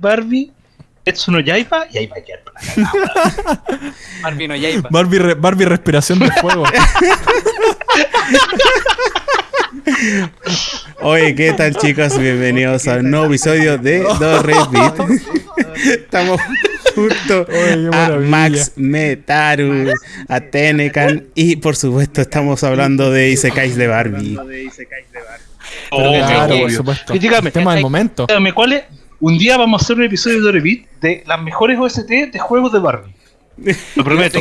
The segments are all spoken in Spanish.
Barbie, Etsu no Yaiba y ahí va a quedar para la. Barbie no Yaiba. Barbie, re- Barbie respiración de fuego. Oye, ¿qué tal chicos? Bienvenidos a un nuevo episodio de The Red Beat. Estamos junto Oye, a. Max Metaru, a Tenecan y por supuesto estamos hablando de Isekais de Barbie. Oh, claro, por supuesto. Y dígame, Tema del momento. dígame, ¿cuál es? Un día vamos a hacer un episodio de Repeat de las mejores OST de juegos de Barbie. Lo prometo.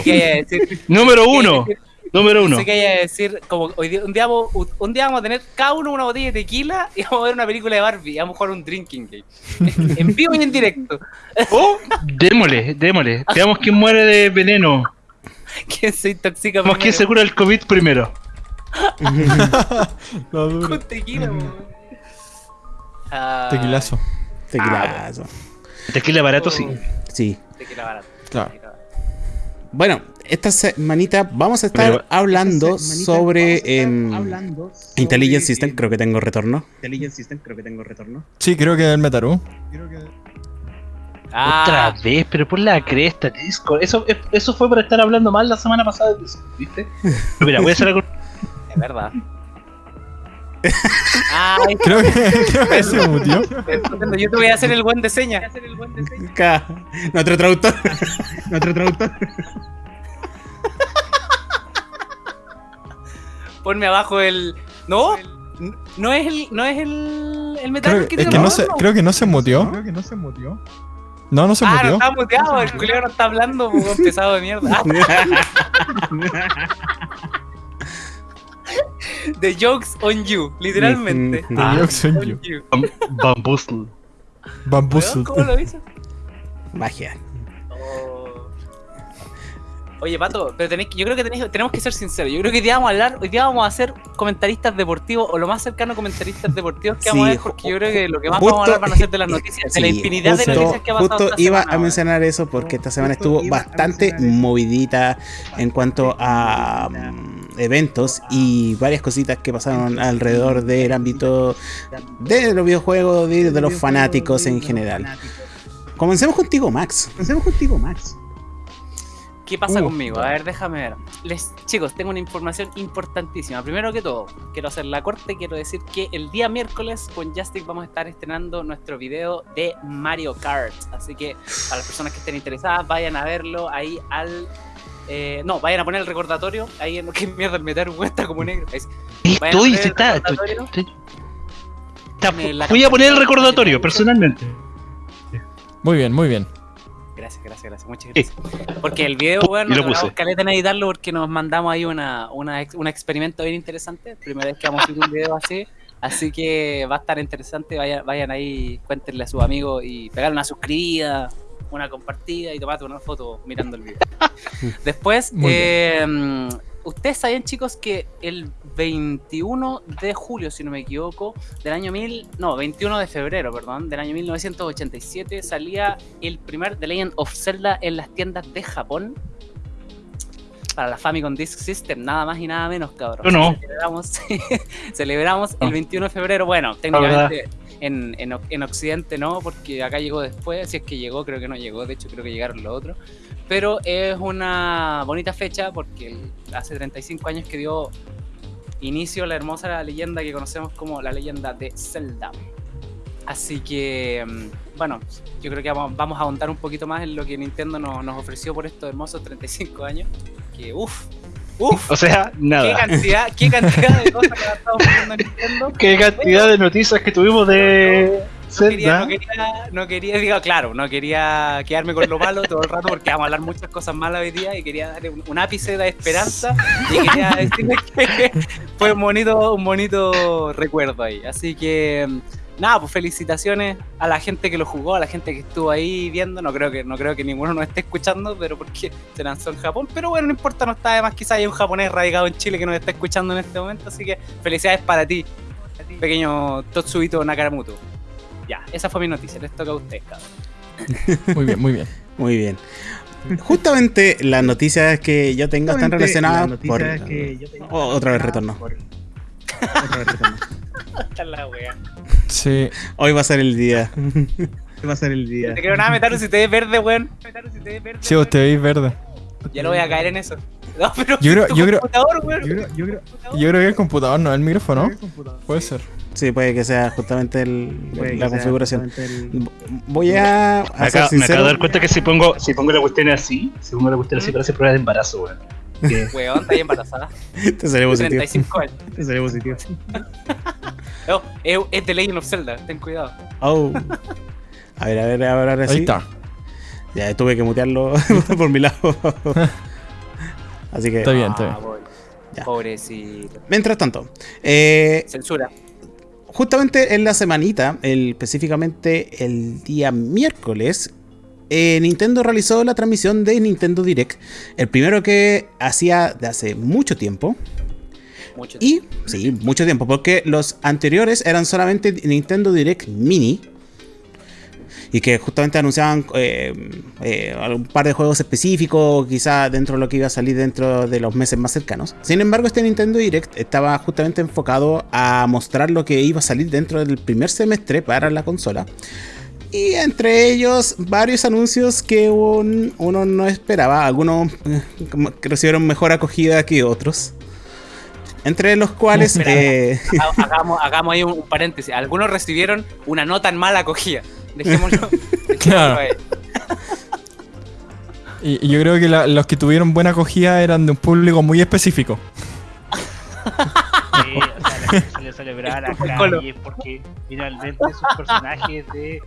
Número uno. sé Número uno. Sé que haya decir, como hoy día, un, día vamos, un día vamos a tener cada uno una botella de tequila y vamos a ver una película de Barbie y vamos a jugar un drinking game. en vivo y en directo. Oh, démosle, démosle. Veamos quién muere de veneno. ¿Quién se intoxica Veamos quién se cura el COVID primero. No. Con tequila, po. Ah. Tequilazo. Tequila barato, sí. Sí. Tequila barato. Claro. tequila barato. Bueno, esta semanita vamos a estar Pero- hablando sobre em, Intelligence System. Creo que tengo retorno. Sí, creo que el Metaru. Ah, Otra vez, pero por la cresta, Discord. Eso, eso fue por estar hablando mal la semana pasada de Discord, ¿viste? Pero mira, voy a hacer algo. es verdad. Ay, Creo que, creo que se mutió. yo te voy a hacer el buen de señas. Ca- Nuestro traductor. Nuestro traductor. Ponme abajo el. No, no es el. No es el. El metal Creo, que es que no los se, hornos. creo que no se mutió. No, no se Ah, no mutió. está muteado, el culero no está hablando, pues, pesado de mierda. The jokes on you, literalmente. The Ah, jokes on on you. you. Bamboozle. Bamboozled. ¿Cómo lo dices? Magia. Oh. Oye, Pato, pero tenéis, que- yo creo que tenéis- tenemos que ser sinceros. Yo creo que hoy día vamos a hablar, hoy día vamos a ser comentaristas deportivos, o lo más cercano a comentaristas deportivos que vamos a Sí, ver, porque yo creo que lo que más justo- vamos a hablar van a ser de las noticias, de la Sí, infinidad de noticias que ha pasado. Justo esta iba semana, a mencionar eso porque esta semana estuvo bastante movidita en cuanto a eventos y varias cositas que pasaron alrededor del ámbito de los videojuegos, de, de los fanáticos en general. Comencemos contigo, Max. Comencemos contigo, Max. ¿Qué pasa Uh. conmigo? A ver, déjame ver. Les, chicos, tengo una información importantísima. Primero que todo, quiero hacer la corte. Quiero decir que el día miércoles con Justic vamos a estar estrenando nuestro video de Mario Kart. Así que para las personas que estén interesadas, vayan a verlo ahí al. Eh, no, vayan a poner el recordatorio. Ahí en lo que mierda el meter muestra como negro. A Estoy, se está. está- Voy a poner el recordatorio personalmente. Muy bien, muy bien. Gracias, gracias, gracias. Muchas Sí. gracias. Porque el video, Y bueno, lo nos puse. tardamos caleta en editarlo porque nos mandamos ahí una, una, ex- un experimento bien interesante. Primera vez que vamos a subir un video así. Así que va a estar interesante. Vayan, vayan ahí, cuéntenle a sus amigos y pegarle una suscribida, una compartida y tomate una foto mirando el video. Después, eh, ustedes sabían, chicos, que el 21 de julio, si no me equivoco, del año 1000, no, 21 de febrero, perdón, del año 1987 salía el primer The Legend of Zelda en las tiendas de Japón para la Famicom Disk System, nada más y nada menos, cabrón. Yo no. Celebramos, celebramos el Ah. 21 de febrero, bueno, técnicamente en, en, Oc- en Occidente no, porque acá llegó después, si es que llegó, creo que no llegó, de hecho creo que llegaron los otros, pero es una bonita fecha porque hace 35 años que dio inicio la hermosa leyenda que conocemos como la leyenda de Zelda. Así que, mm, bueno, yo creo que vamos, vamos a ahondar un poquito más en lo que Nintendo nos, nos ofreció por estos hermosos 35 años. Que, uff, uff, O sea, qué nada. cantidad, qué cantidad de cosas que ha estado ofreciendo Nintendo. Qué cantidad de noticias que tuvimos de No quería, no quería, no quería, digo, claro, no quería quedarme con lo malo todo el rato porque vamos a hablar muchas cosas malas hoy día y quería darle un, un ápice de esperanza y quería decirles que fue un bonito, un bonito recuerdo ahí. Así que nada, pues felicitaciones a la gente que lo jugó, a la gente que estuvo ahí viendo. No creo que, no creo que ninguno nos esté escuchando, pero porque se lanzó en Japón. Pero bueno, no importa, no está además quizás hay un japonés radicado en Chile que nos está escuchando en este momento. Así que felicidades para ti, pequeño Totsuito Nakaramuto. Ya, esa fue mi noticia, les toca a ustedes, cabrón. Muy bien, muy bien. Muy bien. Justamente las noticias que yo tengo están relacionadas por... Oh, otra vez retorno. Otra vez retorno. Esta es la wea. Sí. Hoy va a ser el día. va a ser el día. Te quiero nada, Metaru, si te ves verde, weón. Sí, vos te veis verde. Ya lo voy a caer en eso. No, pero Yo creo- yo creo- computador, weón. Yo creo, yo creo, yo creo que el computador, no el micrófono. Puede ser. Sí, puede que sea justamente el- la configuración. el- Voy a, Me a ser acabo, me acabo de dar cuenta que si pongo, si pongo la cuestión así, si pongo la cuestión así parece prueba de embarazo, weón. Weón, está ahí embarazada. Te salió positivo. 35 años. Te salió positivo. No, es, es de Legend of Zelda, ten cuidado. Oh. A ver, a ver, a ver, ahora Ahí sí. está. Ya tuve que mutearlo por mi lado. Así que, Está bien, está bien. Ah, pobre. Ya. Pobrecito. mientras tanto, eh, Censura. justamente en la semanita, el, específicamente el día miércoles, eh, Nintendo realizó la transmisión de Nintendo Direct. El primero que hacía de hace mucho tiempo. Mucho. Y, sí, mucho tiempo, porque los anteriores eran solamente Nintendo Direct Mini. Y que justamente anunciaban eh, eh, un par de juegos específicos, quizá dentro de lo que iba a salir dentro de los meses más cercanos. Sin embargo, este Nintendo Direct estaba justamente enfocado a mostrar lo que iba a salir dentro del primer semestre para la consola. Y entre ellos, varios anuncios que un- uno no esperaba. Algunos eh, recibieron mejor acogida que otros. Entre los cuales. Espera, eh, Ha- Hagamos, hagamos ahí un, un paréntesis. Algunos recibieron una no tan mala acogida. Dejémoslo. Claro. ahí. Y, y yo creo que la- los que tuvieron buena acogida eran de un público muy específico. Sí, o sea, la gente salió a celebrar a calle porque finalmente sus personajes de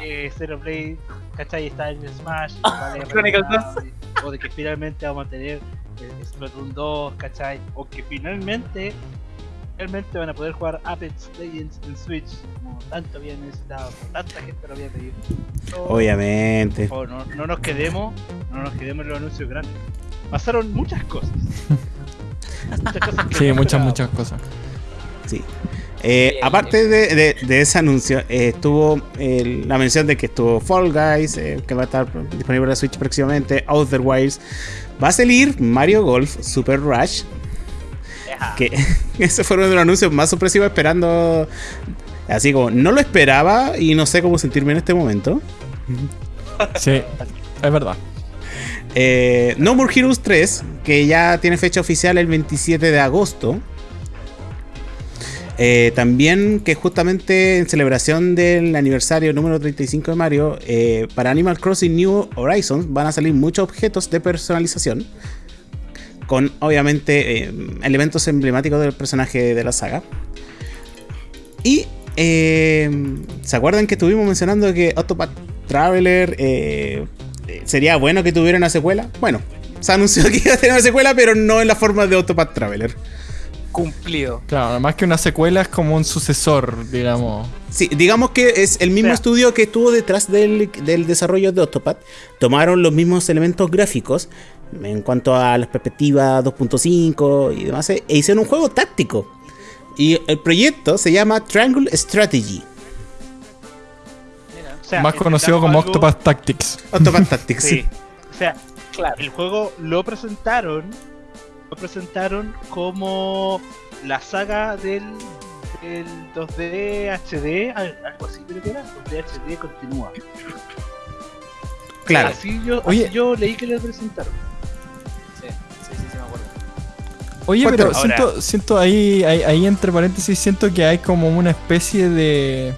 eh, Zero Blade, ¿cachai? Está en Smash, vale, Chronicles retomar, o de que finalmente vamos a tener eh, Splatoon 2, ¿cachai? O que finalmente, realmente van a poder jugar Apex Legends en Switch, como tanto había necesitado, tanta gente lo había pedido. No, obviamente. por favor, no, no nos quedemos, no nos quedemos en los anuncios grandes. Pasaron muchas cosas. muchas cosas que Sí, muchas, muchas cosas. Sí. Eh, aparte de, de- de ese anuncio, eh, estuvo la mención de que estuvo Fall Guys, eh, que va a estar disponible para Switch próximamente, Outer Wilds. Va a salir Mario Golf Super Rush, que ese fue uno de los anuncios más sorpresivos esperando. Así como, no lo esperaba y no sé cómo sentirme en este momento. Sí, es verdad. Eh, no More Heroes 3, que ya tiene fecha oficial el 27 de agosto. Eh, también que justamente en celebración del aniversario número 35 de Mario, eh, para Animal Crossing New Horizons van a salir muchos objetos de personalización. Con obviamente eh, elementos emblemáticos del personaje de la saga. Y ¿se acuerdan que estuvimos mencionando que Octopath Traveler sería bueno que tuviera una secuela? Bueno, se anunció que iba a tener una secuela, pero no en la forma de Octopath Traveler. Cumplido. Claro, más que una secuela es como un sucesor, digamos. Sí, digamos que es el mismo O sea- estudio que estuvo detrás del, del desarrollo de Octopath. Tomaron los mismos elementos gráficos en cuanto a las perspectivas 2.5 y demás, eh, e hicieron un juego táctico. Y el proyecto se llama Triangle Strategy. Mira, O sea, más conocido como algo- Octopath Tactics. Octopath Tactics. Sí. O sea, claro. el juego lo presentaron. Lo presentaron como la saga del, del 2D HD, al- algo así creo que era. 2D HD continúa. Claro. Así yo, Oye. así yo leí que lo presentaron. Sí, sí, sí, sí, me acuerdo. Oye, Cuatro. pero Ahora- siento, siento ahí, ahí, ahí entre paréntesis, siento que hay como una especie de,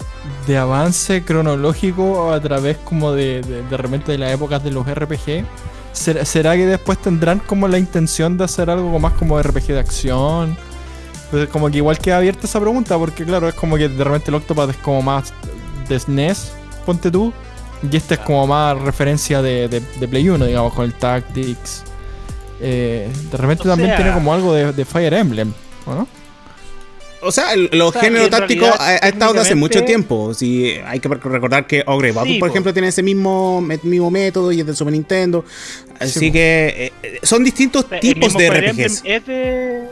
de avance cronológico a través como de, de, de repente de las épocas de los RPG. ¿Será, será que después tendrán como la intención de hacer algo más como RPG de acción? Pues como que igual queda abierta esa pregunta, porque claro, es como que de repente el Octopath es como más de SNES, ponte tú, y este es como más referencia de, de, de Play 1, digamos, con el Tactics. Eh, de repente O también sea- tiene como algo de, de Fire Emblem, ¿o no? O sea, el- los O sea, géneros tácticos realidad, ha, ha estado de hace mucho tiempo. Sí, hay que recordar que Ogre Battle, Sí, por po. ejemplo, tiene ese mismo, mismo método y es de Super Nintendo. Así que eh, son distintos O sea, el tipos mismo de Fire Emblem RPGs. es de.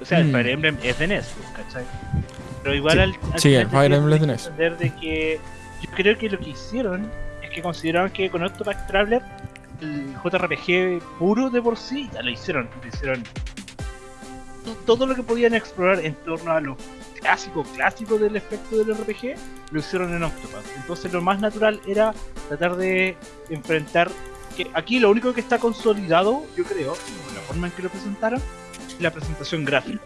O sea, el Mm. Fire Emblem es de NES, ¿cachai? Pero igual Sí. al, al Sí, el Fire Emblem es de que NES. entender de que yo creo que lo que hicieron es que consideraron que con Octopath Traveler el JRPG puro de por sí ya lo hicieron, lo hicieron todo lo que podían explorar en torno a lo clásico, clásico del espectro del RPG, lo hicieron en Octopath. Entonces lo más natural era tratar de enfrentar que aquí lo único que está consolidado, yo creo, en la forma en que lo presentaron, es la presentación gráfica.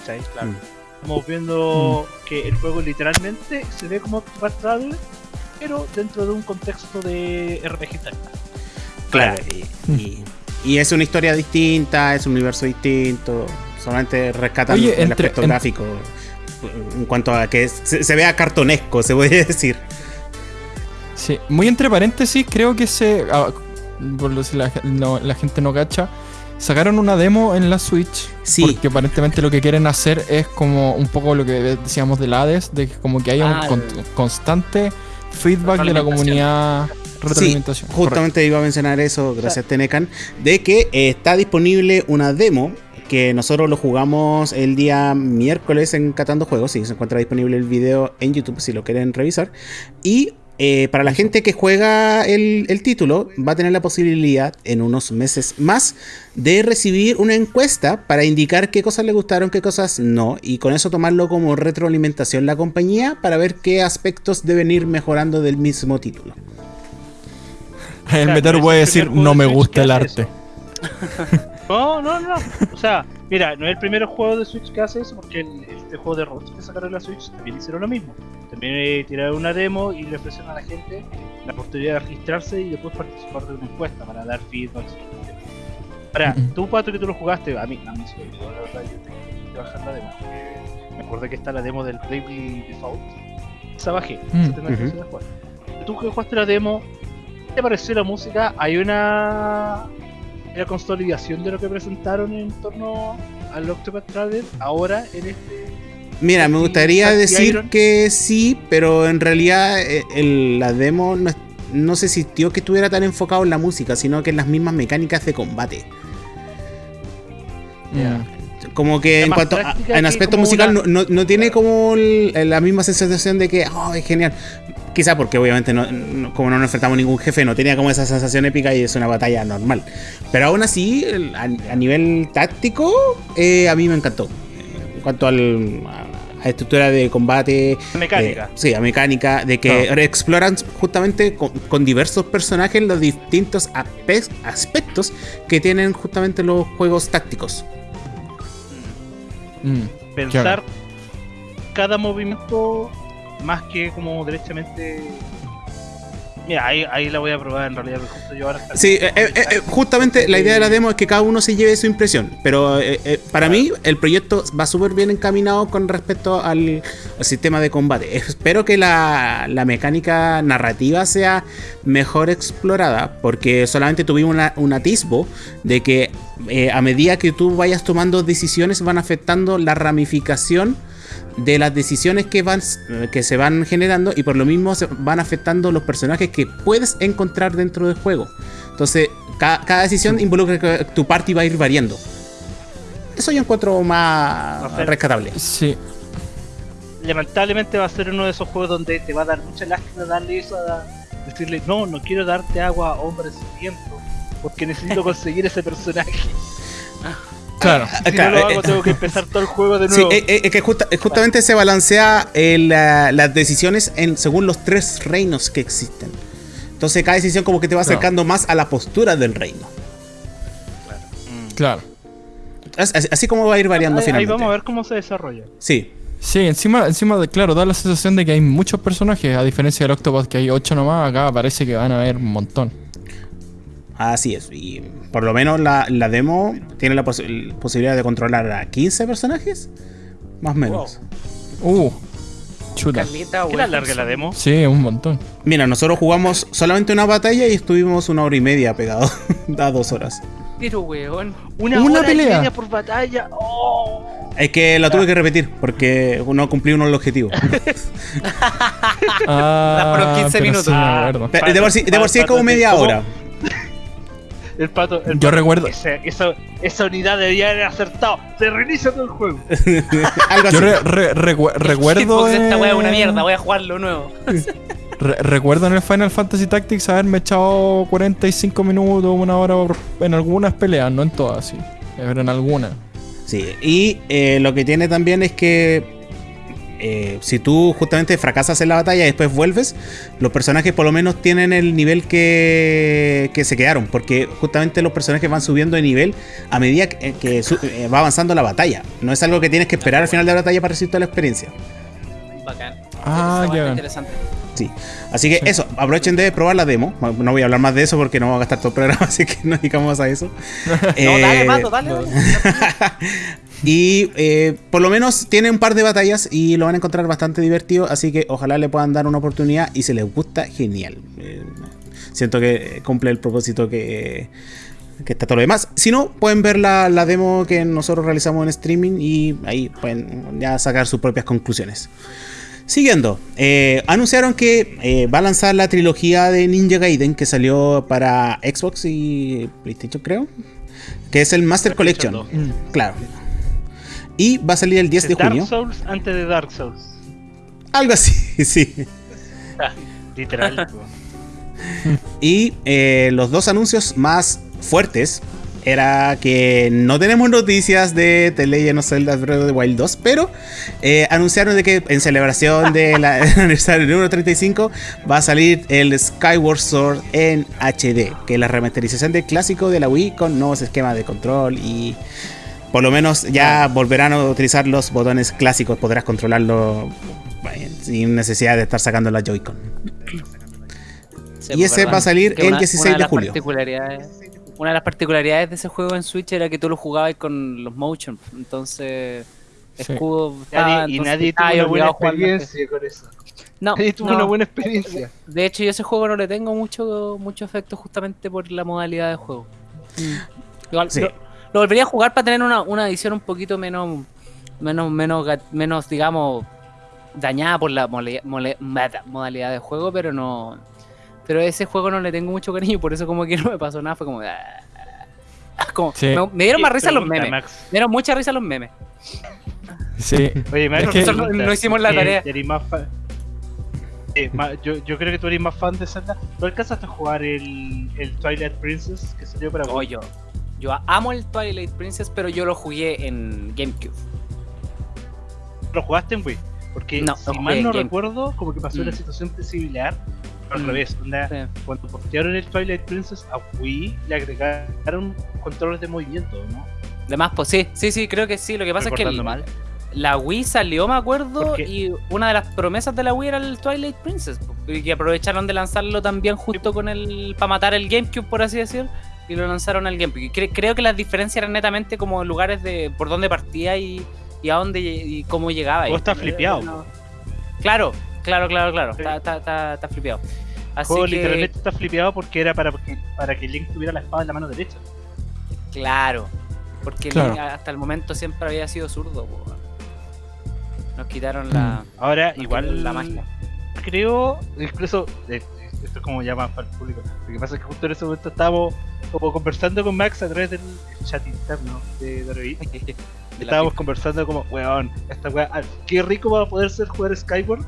¿Cachai? Claro. Mm. Estamos viendo que el juego literalmente se ve como Octopath Traveler, pero dentro de un contexto de RPG tal. Claro, y, y- y es una historia distinta, es un universo distinto. Solamente rescatan Oye, el entre- aspecto en- gráfico en cuanto a que se, se vea cartonesco, se puede decir. Sí, muy entre paréntesis, creo que se. ah, por lo si la, no- la gente no cacha. Sacaron una demo en la Switch. Sí. Porque aparentemente lo que quieren hacer es como un poco lo que decíamos del Hades, de que como que haya Ah, un con- el- constante feedback de la comunidad. Retroalimentación. Justamente iba a mencionar eso, gracias Tenecan, de que eh, está disponible una demo que nosotros lo jugamos el día miércoles en Catando Juegos, y se encuentra disponible el video en YouTube si lo quieren revisar. Y eh, para la gente que juega el, el título, va a tener la posibilidad en unos meses más de recibir una encuesta para indicar qué cosas le gustaron, qué cosas no, y con eso tomarlo como retroalimentación la compañía para ver qué aspectos deben ir mejorando del mismo título. Meteor es puede el decir, no me gusta el arte. No, no, no. O sea, mira, no es el primer juego de Switch que hace eso, porque el- este juego de robots que sacaron la Switch también hicieron lo mismo. También eh, tiraron una demo y le ofrecieron a la gente la oportunidad de registrarse y después participar de una encuesta para dar feedback. Ahora, Mm. tú, Pato, que tú lo jugaste, a mí, a mí sí, yo, la verdad, yo tengo que bajar la demo. porque Me acuerdo que está la demo del Bravely Default. Esa bajé, Mm. esa Ujú. intención de jugar. Tú que jugaste la demo, ¿qué te pareció la música? Hay una la consolidación de lo que presentaron en torno al Octopath Traveler ahora en este Mira, me gustaría decir Iron. que sí, pero en realidad eh, el- la demo no, no se sintió que estuviera tan enfocado en la música, sino que en las mismas mecánicas de combate. Mm. Como que en cuanto a, en aspecto musical una- no, no- no tiene como el- la misma sensación de que, oh, es genial. Quizá porque obviamente no, no- como no nos enfrentamos a ningún jefe, no tenía como esa sensación épica y es una batalla normal. Pero aún así, a, a nivel táctico, eh, a mí me encantó. En cuanto al, a, a estructura de combate, mecánica. eh, sí, a mecánica, de que exploran justamente con, con diversos personajes los distintos aspe- aspectos que tienen justamente los juegos tácticos. Mm. pensar cada movimiento más que como derechamente mira ahí, ahí la voy a probar en realidad justo yo ahora Sí, eh, eh, eh, justamente la idea de la demo es que cada uno se lleve su impresión, pero eh, eh, para mí el proyecto va súper bien encaminado con respecto al, al sistema de combate. Espero que la, la mecánica narrativa sea mejor explorada, porque solamente tuvimos una- un atisbo de que a medida que tú vayas tomando decisiones van afectando la ramificación de las decisiones que van que se van generando y por lo mismo se van afectando los personajes que puedes encontrar dentro del juego. Entonces, ca- cada decisión involucra que tu party va a ir variando. Eso yo encuentro más rescatable. Sí. lamentablemente va a ser uno de esos juegos donde te va a dar mucha lástima darle eso a decirle no no quiero darte agua hombre sediento porque necesito conseguir ese personaje Claro. si claro, no lo eh, hago tengo que empezar todo el juego de Sí, nuevo eh, eh, es que justa- eh, justamente se balancea eh, la- las decisiones en, según los tres reinos que existen. Entonces cada decisión como que te va Claro. acercando más a la postura del reino. Claro. As- Así, así como va a ir variando ahí, ahí finalmente. vamos a ver cómo se desarrolla Sí, Sí, encima, encima de, claro, da la sensación de que hay muchos personajes, a diferencia del Octopus que hay 8 nomás, acá parece que van a haber un montón. Así es, y por lo menos la, la demo tiene la posi- posibilidad de controlar a 15 personajes, más o menos. Uh, chuta. Caleta, ¿qué larga la demo? Sí, un montón. Mira, nosotros jugamos solamente una batalla y estuvimos una hora y media pegados a dos horas. Pero, weón. una, Una hora y pelea. media por batalla ¡Oh! Es que la tuve que repetir porque no cumplí uno el objetivo. Ah, fueron 15 pero minutos. sí, de por sí, de por sí es como media hora. El pato. El Yo pato, recuerdo- ese- esa, esa unidad debía haber acertado. Se reinicia todo el juego. Algo así. Yo re- re- recu- recuerdo. Esta weá es una mierda, voy a jugarlo nuevo. re- recuerdo en el Final Fantasy Tactics haberme echado 45 minutos, una hora en algunas peleas, no en todas, sí. Pero en algunas. Sí, y eh, lo que tiene también es que eh, si tú justamente fracasas en la batalla y después vuelves, los personajes por lo menos tienen el nivel que, que se quedaron, porque justamente los personajes van subiendo de nivel a medida que, que su- eh, va avanzando la batalla. No es algo que tienes que esperar al final de la batalla para recibir toda la experiencia. Bacán. Ah, ya. interesante. Sí. Así que Sí. eso, aprovechen de probar la demo. No voy a hablar más de eso porque no voy a gastar todo el programa, así que no digamos a eso. No, Eh, dale, Mato, dale. dale. Y eh, por lo menos tiene un par de batallas y lo van a encontrar bastante divertido, así que ojalá le puedan dar una oportunidad y si les gusta, genial. Eh, siento que cumple el propósito que, que está todo lo demás. Si no, pueden ver la, la demo que nosotros realizamos en streaming y ahí pueden ya sacar sus propias conclusiones. Siguiendo, eh, anunciaron que eh, va a lanzar la trilogía de Ninja Gaiden que salió para Xbox y PlayStation, creo. Que es el Master Collection. Mm. Claro. Y va a salir el 10 de Es Dark junio. Souls antes de Dark Souls. Algo así, sí. Literal. po. Y eh, los dos anuncios más fuertes era que no tenemos noticias de The Legend of Zelda Breath of the Wild 2, pero eh, anunciaron de que en celebración del aniversario número 35 va a salir el Skyward Sword en HD, que es la remasterización del clásico de la Wii con nuevos esquemas de control y por lo menos ya volverán a utilizar los botones clásicos, podrás controlarlo sin necesidad de estar sacando la Joy-Con. Sí, Y pues, ese verdad. va a salir el una- 16 una de las julio. particularidades- Una de las particularidades de ese juego en Switch era que tú lo jugabas con los motion. Entonces, Sí. escudo. estaba- Nadie- y entonces nadie tuvo una buena experiencia con eso. No, Nadie tuvo no. una buena experiencia. De hecho, yo a ese juego no le tengo mucho, mucho efecto justamente por la modalidad de juego. Igual, Sí. lo, lo volvería a jugar para tener una, una edición un poquito menos, menos, menos, menos, digamos, dañada por la mole- mole- meta- modalidad de juego, pero no. Pero a ese juego no le tengo mucho cariño, por eso como que no me pasó nada, fue como. ah, como- Sí. me, me dieron más risa los memes. Max. Me dieron mucha risa los memes. Sí. Oye, Max, Es que- No- no hicimos la ¿eh, tarea. más fan- eh, ma- yo, yo creo que tú eres más fan de Zelda. ¿Tú alcanzaste a jugar el, el Twilight Princess que salió para Oh, yo, yo amo el Twilight Princess, pero yo lo jugué en GameCube. ¿Lo jugaste en Wii? Porque No, si mal no recuerdo, como que pasó una Mm. situación similar. Al Mm. revés, onda, Sí. cuando postearon el Twilight Princess a Wii, le agregaron controles de movimiento, ¿no? Además, pues sí, sí, sí, creo que sí. Lo que pasa es que Recordando el- mal. la Wii salió, me acuerdo, y una de las promesas de la Wii era el Twilight Princess. Y aprovecharon de lanzarlo también justo con el. para matar el GameCube, por así decir. Y lo lanzaron al GameCube. Cre- creo que las diferencias eran netamente como lugares de por dónde partía y, y a dónde y cómo llegaba. Vos Y- estás flipeado, no. Claro, claro, claro, claro. Sí. Está, está, está, está flipeado. Así juego que, literalmente está flipeado porque era para que, para que Link tuviera la espada en la mano derecha. Claro. Porque Claro. Link hasta el momento siempre había sido zurdo. po. Nos quitaron la, Ahora, nos igual la magia. creo, incluso, eh, esto es como ya más para el público. Lo que pasa es que justo en ese momento estábamos como conversando con Max a través del chat interno de la Estábamos conversando como, weón, esta weá, ah, qué rico va a poder ser jugar Skyward.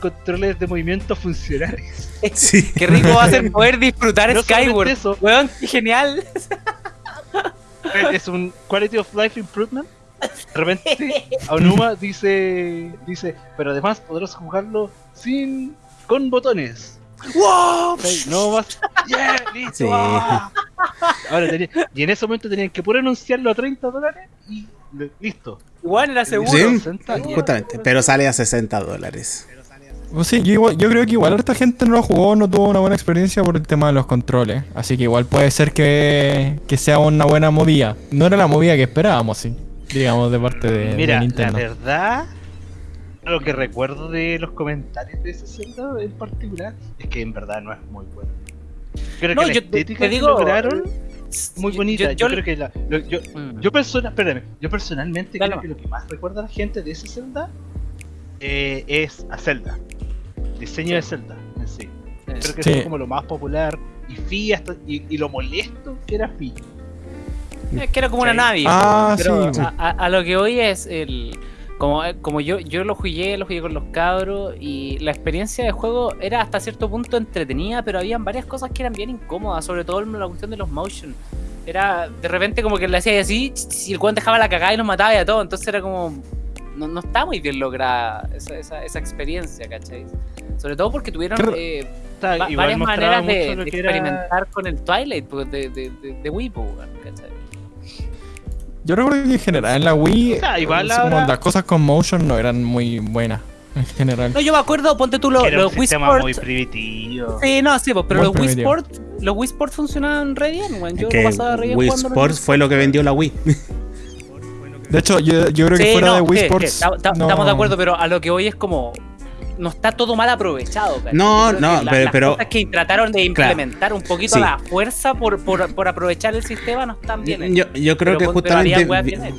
Controles de movimiento funcionales. Sí. Qué rico va a ser poder disfrutar No Skyward. eso. Weón, qué genial. es un quality of life improvement. De repente, Aonuma dice, dice, pero además podrás jugarlo sin, con botones. ¡Wow! No más. ¡Yeah! ¡Listo! Sí. ¡Ah! Ahora tenía- y en ese momento tenían que puro anunciarlo a 30 dólares y listo. Igual era seguro. Sí, 60 y- justamente. Pero sale a 60 dólares. Pues sí, yo, yo creo que igual harta gente no lo jugó, no tuvo una buena experiencia por el tema de los controles. Así que igual puede ser que, que sea una buena movida. No era la movida que esperábamos, sí. Digamos, de parte de, de Mira, la Nintendo. verdad, lo que recuerdo de los comentarios de ese Zelda en particular es que en verdad no es muy bueno. Creo No, que la yo te- estética te que digo- lograron muy bonita. Yo, yo- creo que la, lo- yo, Mm. yo, persona, espérame, yo personalmente Dale creo que lo que más recuerda a la gente de ese Zelda eh, es a Zelda. El diseño de Zelda en sí. Creo que Sí. es como lo más popular y Fi hasta, y, y lo molesto que era Fi. Es que era como una nave. Ah, pero sí. A, a- a lo que hoy es el. Como, como yo, yo lo jugué, lo jugué con los cabros y la experiencia de juego era hasta cierto punto entretenida, pero habían varias cosas que eran bien incómodas, sobre todo la cuestión de los motion. Era, de repente como que le hacía así, y el weón dejaba la cagada y nos mataba y a todo. Entonces era como. No, no está muy bien lograda esa, esa, esa experiencia, ¿cachai? Sobre todo porque tuvieron eh, va- varias maneras de, era- experimentar con el Twilight pues, de, de, de, de pues, weón, ¿cachai? Yo recuerdo que en general en la Wii O sea, igual eh, como ahora- las cosas con motion no eran muy buenas en general. No, yo me acuerdo, ponte tú era los un Wii Sports. muy primitivo. Sí, no, sí, pero Muy los Wii. Sports, los Wii Sports funcionaban re bien, weón. Yo que lo pasaba re bien Wii jugando Sports fue lo que vendió la Wii. De hecho, yo, yo creo que fuera no, de Wii Sports. no- Estamos de acuerdo, pero a lo que hoy es como. No está todo mal aprovechado. No, no, la- pero- las pero- cosas que trataron de Claro. implementar un poquito Sí. a la fuerza por, por, por aprovechar el sistema no están bien. Yo, yo creo Pero que justamente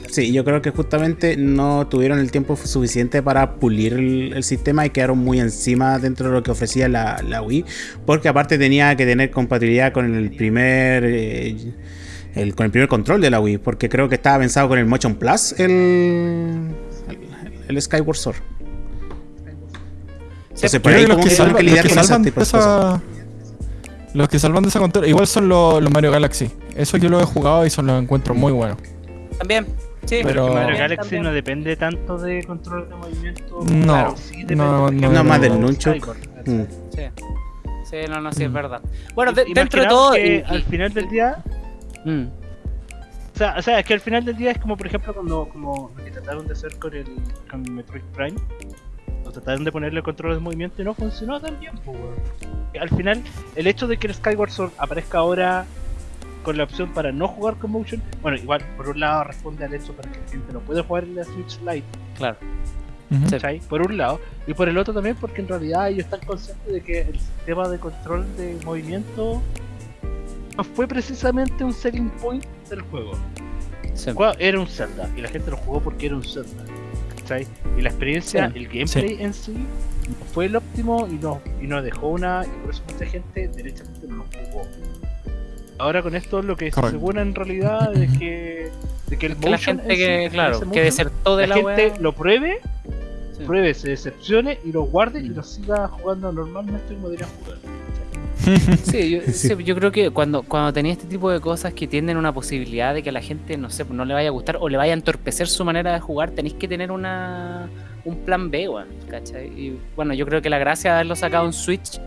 sí, yo creo que justamente no tuvieron el tiempo suficiente para pulir el, el sistema y quedaron muy encima dentro de lo que ofrecía la, la Wii, porque aparte tenía que tener compatibilidad con el primer eh, el, con el primer control de la Wii, porque creo que estaba pensado con el Motion Plus el el, el Skyward Sword. Entonces por Yo ahí creo como que salvan, lidiar los que con ese salvan de tipo de cosas. esa. Los que salvan de esa control. Igual son los, los Mario Galaxy. Eso yo lo he jugado y son los encuentro muy buenos. También, sí. Pero- Mario también, Galaxy también. no depende tanto de control de movimiento. No, claro, sí depende, no, no, No, más del de nunchuk. Mm. Sí. Sí, no, no, sí, es Mm. verdad. Bueno, de- dentro de todo. que y- y- al final del día, Mm. o sea, o sea, es que al final del día es como, por ejemplo, cuando como lo que trataron de hacer con el con Metroid Prime, o trataron de ponerle control de movimiento y no funcionó tan bien, pues, weón. Al final, el hecho de que el Skyward Sword aparezca ahora con la opción para no jugar con motion, bueno, igual por un lado responde al hecho para que la gente no pueda jugar en la Switch Lite, Claro. Por un lado, y por el otro también porque en realidad ellos están conscientes de que el sistema de control de movimiento no fue precisamente un selling point del juego. Sí. El juego era un Zelda y la gente lo jugó porque era un Zelda. ¿Cachai? Y la experiencia, Sí. el gameplay en sí no fue el óptimo y no, y nos dejó una. Y por eso mucha gente derechamente no lo jugó. Ahora con esto lo que se asegura en realidad es que, de que el Que la motion gente sí, que, claro, motion, que desertó de la, la, gente wea. lo pruebe, Sí. pruebe, se decepcione y lo guarde y lo siga jugando normalmente como debería jugar. Sí, yo, Sí. sí, yo creo que cuando, cuando tenía este tipo de cosas que tienen una posibilidad de que a la gente, no sé, no le vaya a gustar o le vaya a entorpecer su manera de jugar, tenéis que tener una un plan B, weón, ¿cachai? Y bueno, yo creo que la gracia de haberlo sacado en Switch,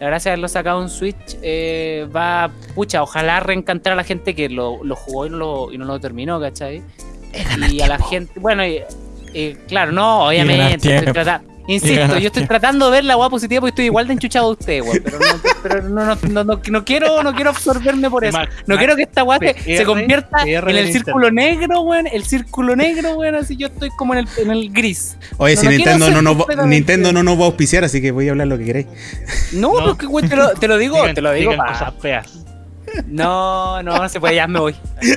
la gracia de haberlo sacado en Switch eh, va, pucha, ojalá reencantar a la gente que lo, lo jugó y no lo, y no lo terminó, ¿cachai? Y a la gente, bueno, y, y claro, no, obviamente, estoy tiempo. trata- insisto, yo estoy tratando de ver la weá positiva porque estoy igual de enchuchado de usted, weón, pero, no, pero no, no, no, no, no quiero, no quiero absorberme por eso. Max, No Max, quiero que esta weá se, convierta PR en el círculo negro, weón. El círculo negro, weón. Así yo estoy como en el, en el gris. Oye, No, si no Nintendo no, nos va, Nintendo no nos va a auspiciar, así que voy a hablar lo que queréis. No, No. porque, weón, te lo, te lo digo, digan- te lo digo. digan pa- cosas feas. No, no, no se puede, ya me voy.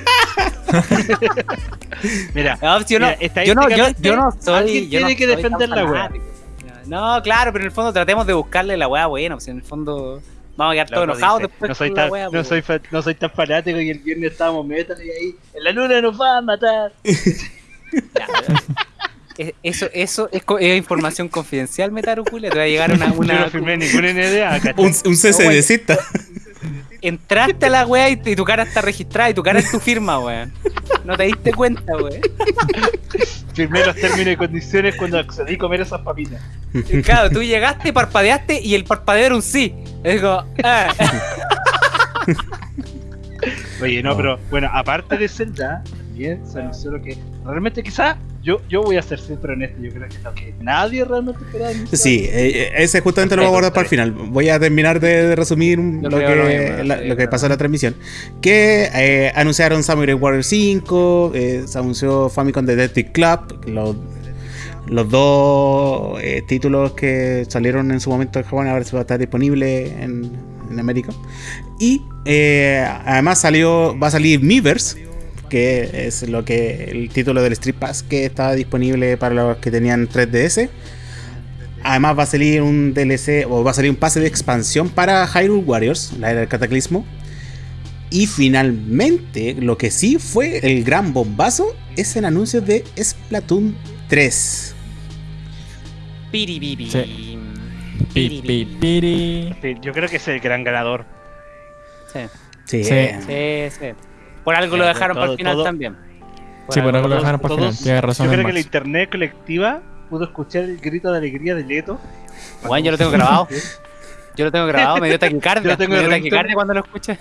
Mira, No, si yo, no, Mira, yo, no, yo, estadísticamente, yo no soy. alguien yo no tiene que defender la weá. No, claro, pero en el fondo tratemos de buscarle la weá buena. Pues en el fondo vamos a quedar todos enojados después. no soy tan, weá, no pues. soy fa- no soy tan fanático y el viernes estábamos metal y ahí en la luna nos va a matar. Ya, ya. Es- Eso, eso es, co- es información confidencial, Metaru Julia. Te va a llegar una. Yo una no firmé ninguna NDA. Un, un. Entraste a la wea y, y tu cara está registrada y tu cara es tu firma, weón. No te diste cuenta, weón. Firmé los términos y condiciones cuando accedí a comer esas papitas. Claro, tú llegaste, parpadeaste y el parpadeo era un sí. Es como, ah. Oye, no, pero bueno, aparte de Zelda, también se anunció lo que realmente quizá yo, yo voy a ser siempre honesto, yo creo que es lo que nadie realmente esperaba. Sí, eh, ese justamente lo voy a guardar para el final. Voy a terminar de, de resumir lo, que, mismo, la- sí, lo que pasó en la transmisión. Que eh, anunciaron Samurai Warrior 5, eh, se anunció Famicom Detective Club, los, los dos eh, títulos que salieron en su momento en Japón, ahora se va a estar disponible en, en América. Y eh, además salió, va a salir Miiverse, que es lo que el título del Street Pass que estaba disponible para los que tenían 3DS. Además va a salir un DLC o va a salir un pase de expansión para Hyrule Warriors, la era del cataclismo. Y finalmente, lo que sí fue el gran bombazo es el anuncio de Splatoon 3. Piribibi. Sí. Pi, pi, piri. Sí, yo creo que es el gran ganador. Sí, Sí, Sí. sí, sí. Por algo lo Claro, dejaron para todo- el final todo- también. Sí, por algo lo dejaron para el final. Tienes razón. Yo creo en que la internet colectiva pudo escuchar el grito de alegría de Leto. Juan, yo lo tengo grabado. Yo lo tengo grabado, me dio taquicardia. Yo tengo me dio taquicardia cuando lo escuché.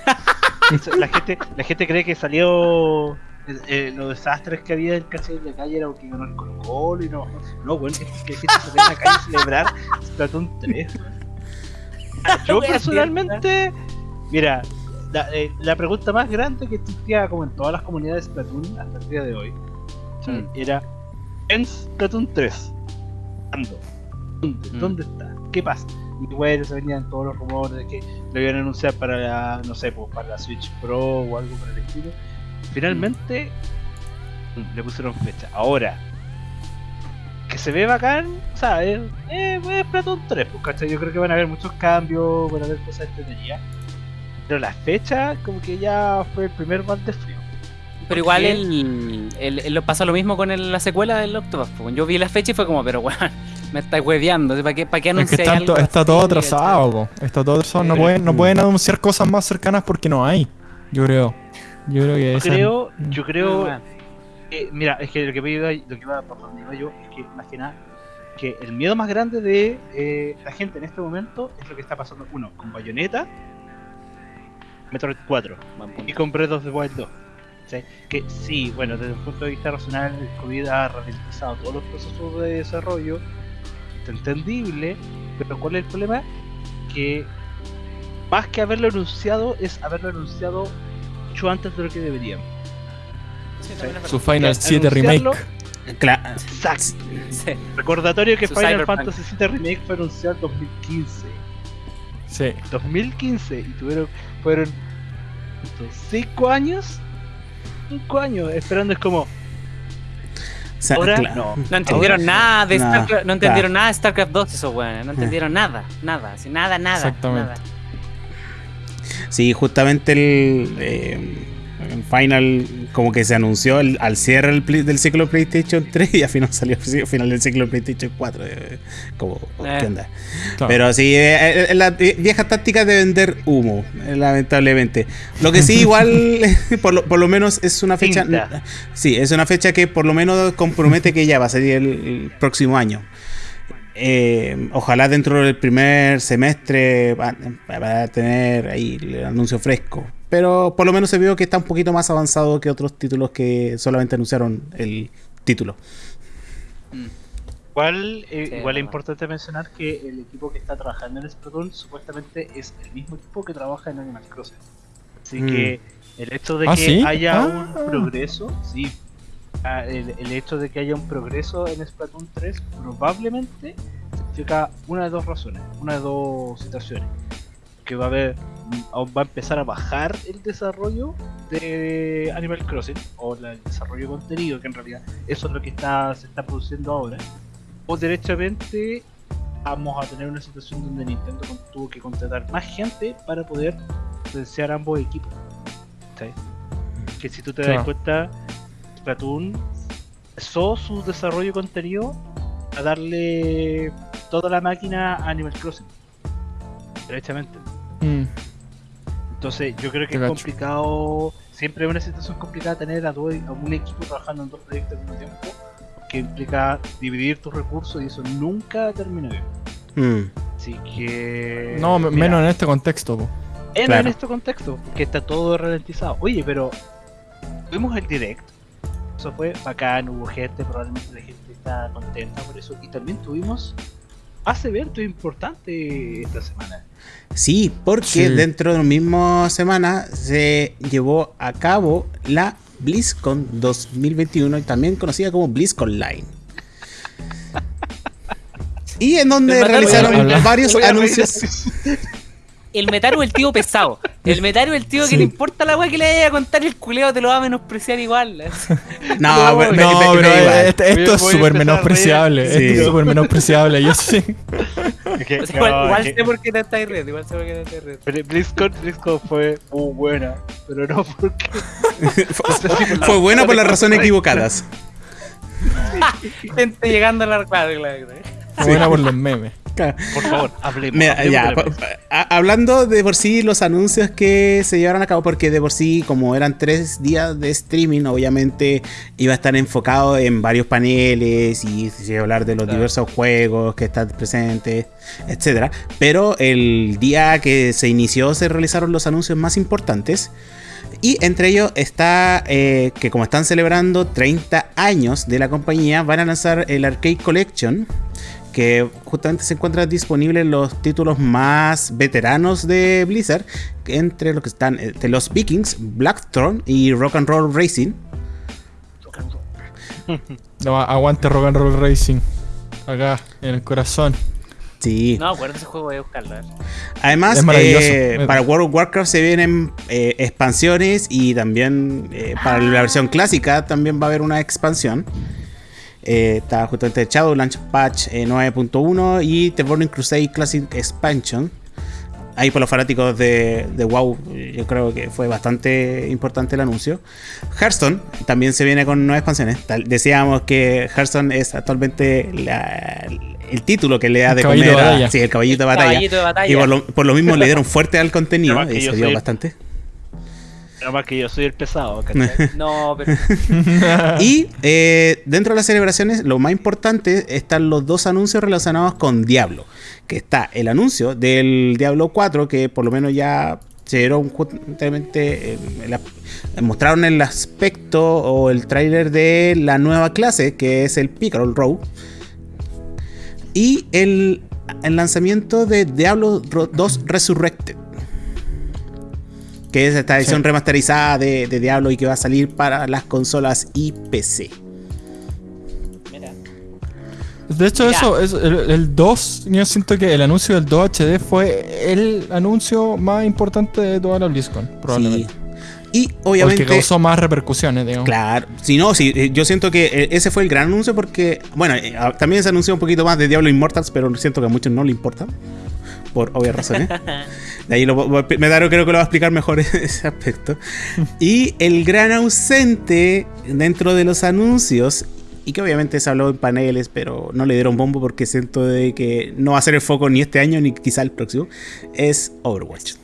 La gente, la gente cree que salió eh, eh, los desastres que había en calle en la calle era porque ganó el Colo Colo y no. No, bueno, es que la gente se ve en la calle a celebrar Splatoon 3. Yo personalmente, mira, la, eh, la pregunta más grande que existía como en todas las comunidades de Splatoon hasta el día de hoy era en Splatoon 3. ¿Cuándo? ¿Dónde? Mm. ¿Dónde está? ¿Qué pasa? Y bueno, se venían todos los rumores de que lo iban a anunciar para la, no sé, pues, para la Switch Pro o algo por el estilo. Finalmente mm, le pusieron fecha. Ahora, que se ve bacán, o sea, es, es Splatoon 3, pues, ¿cachai? Yo creo que van a haber muchos cambios, van a haber cosas entretenidas. Pero la fecha, como que ya fue el primer mal de frío. Pero igual él, él, él lo pasa lo mismo con el- la secuela del Octopus. Yo vi la fecha y fue como, pero weón, me estáis hueveando. ¿Para qué, para qué Es que anunciáis está, todo atrasado, po. Está todo atrasado. No pueden, no pueden anunciar cosas más cercanas porque no hay. Yo creo. Yo creo que Yo esa- creo, yo creo Ah, Eh, mira, es que lo que iba, lo que iba por donde iba yo es que más que nada que el miedo más grande de eh, la gente en este momento es lo que está pasando uno con Bayonetta, Metroid 4 buen punto. y con Breath of the Wild 2. ¿sí? Que sí, bueno, desde un punto de vista racional, el COVID ha ralentizado todos los procesos de desarrollo, es entendible, pero ¿cuál es el problema? Que más que haberlo anunciado, es haberlo anunciado mucho antes de lo que deberían. Sí, Su. Final Ya, 7 anunciarlo- Remake. Cla- Exacto. Sí. Recordatorio que Su Final Cyberpunk. Fantasy VII Remake fue anunciado en 2015. Sí. 2015 y tuvieron fueron 5 años. 5 años esperando es como sa- ahora cla- no. No entendieron Ahora- nada de Nah, StarCraft, no entendieron nada de StarCraft 2 esos weones, no entendieron nada, nada, así, nada, nada, Exactamente. nada. Sí, justamente el, eh, el Final como que se anunció el- al cierre del, ciclo PlayStation 3 y al final salió al final del ciclo PlayStation 4. eh, como, Eh. ¿qué onda? Claro. Pero sí, eh, eh, la vie- vieja táctica de vender humo, lamentablemente. Lo que sí, igual, por lo, por lo menos es una fecha. Sí, es una fecha que por lo menos compromete que ya va a salir el, el próximo año. Eh, ojalá dentro del primer semestre va, va a tener ahí el anuncio fresco. Pero por lo menos se vio que está un poquito más avanzado que otros títulos que solamente anunciaron el título. igual eh, Sí, igual es importante mencionar que el equipo que está trabajando en Splatoon supuestamente es el mismo equipo que trabaja en Animal Crossing así Mm. que el hecho de ¿Ah, que sí? haya Ah. un progreso sí ah, el, el hecho de que haya un progreso en Splatoon 3 probablemente significa una de dos razones, una de dos situaciones. Que va a haber, va a empezar a bajar el desarrollo de Animal Crossing o la- el desarrollo de contenido, que en realidad eso es lo que está, se está produciendo ahora. O derechamente vamos a tener una situación donde Nintendo tuvo que contratar más gente para poder potenciar ambos equipos. Que si tú te das cuenta, Splatoon empezó su desarrollo de contenido a darle toda la máquina a Animal Crossing. Derechamente. Mm, Entonces yo creo que Te es complicado, siempre es una situación complicada tener a, dos- a un equipo trabajando en dos proyectos al mismo tiempo, que implica dividir tus recursos y eso nunca termina bien. Mm. Así que... No, mira, menos en este contexto. po. en, Claro. en este contexto, que está todo ralentizado. Oye, pero tuvimos el direct. Eso fue bacán, hubo gente, probablemente la gente está contenta por eso. Y también tuvimos más eventos importantes esta semana. Sí, porque Sí. dentro de la misma semana se llevó a cabo la BlizzCon 2021, y también conocida como BlizzCon Line. Y en donde realizaron varios anuncios. El Metaru es el tío pesado. El Metaru es el tío Sí. que le importa la weá que le vaya a contar el culeo, te lo va a menospreciar igual. No, No, me- me- no, me- me- pero igual. este- esto es súper menospreciable. reír. Esto Sí. es súper menospreciable. Yo sí. O sea, igual no, sé por qué te estáis riendo, igual sé por qué te estáis riendo. Pero BlizzCon, BlizzCon fue muy buena, pero no porque Fue buena por las razones equivocadas. Gente llegando a la claro, claro, claro. Buena por los memes. Por favor, hablemos. Mira, ya, hablando de por sí los anuncios que se llevaron a cabo, porque de por sí, como eran tres días de streaming, obviamente iba a estar enfocado en varios paneles y a hablar de los Claro. diversos juegos que están presentes, etcétera. Pero el día que se inició se realizaron los anuncios más importantes. Y entre ellos está eh, que como están celebrando 30 años de la compañía, van a lanzar el Arcade Collection, que justamente se encuentra disponible en los títulos más veteranos de Blizzard, entre los que están eh, los Vikings, Blackthorn y Rock and Roll Racing. No, aguante Rock and Roll Racing. Acá, en el corazón. Sí. No, acuérdate ese juego, voy a buscarlo. Además, Es eh, para World of Warcraft se vienen eh, expansiones y también eh, para la versión clásica también va a haber una expansión. Eh, está justamente Shadowlands Patch eh, 9.1 y The Burning Crusade Classic Expansion. Ahí por los fanáticos de, de WoW, yo creo que fue bastante importante el anuncio. Hearthstone también se viene con nuevas expansiones. Tal- decíamos que Hearthstone es actualmente la- el título que le da El de caballito comer a- sí, el caballito de batalla. Caballito de batalla. Y por lo, por lo mismo le dieron fuerte al contenido que y se dio soy- bastante. Nada más que yo soy el pesado, ¿cachai? No, pero. Y eh, dentro de las celebraciones, lo más importante están los dos anuncios relacionados con Diablo. Que está el anuncio del Diablo 4, que por lo menos ya se dieron justamente. eh, el- mostraron el aspecto o el tráiler de la nueva clase, que es el Pickerel Row. Y el, el lanzamiento de Diablo Ro- 2 Resurrected. Que es esta edición Sí. remasterizada de, de Diablo y que va a salir para las consolas y PC. Mira. De hecho, eso, eso, el, el 2, yo siento que el anuncio del 2 HD fue el anuncio más importante de toda la BlizzCon, probablemente. Sí. Y obviamente. que causó más repercusiones, digamos. Claro, si no, sí, eh, yo siento que eh, ese fue el gran anuncio porque, bueno, eh, ah, también se anunció un poquito más de Diablo Immortals, pero siento que a muchos no le importa, por obvias razones. De ahí lo, Medaro creo que lo va a explicar mejor ese aspecto. Y el gran ausente dentro de los anuncios, y que obviamente se habló en paneles, pero no le dieron bombo porque siento de que no va a ser el foco ni este año ni quizá el próximo, es Overwatch.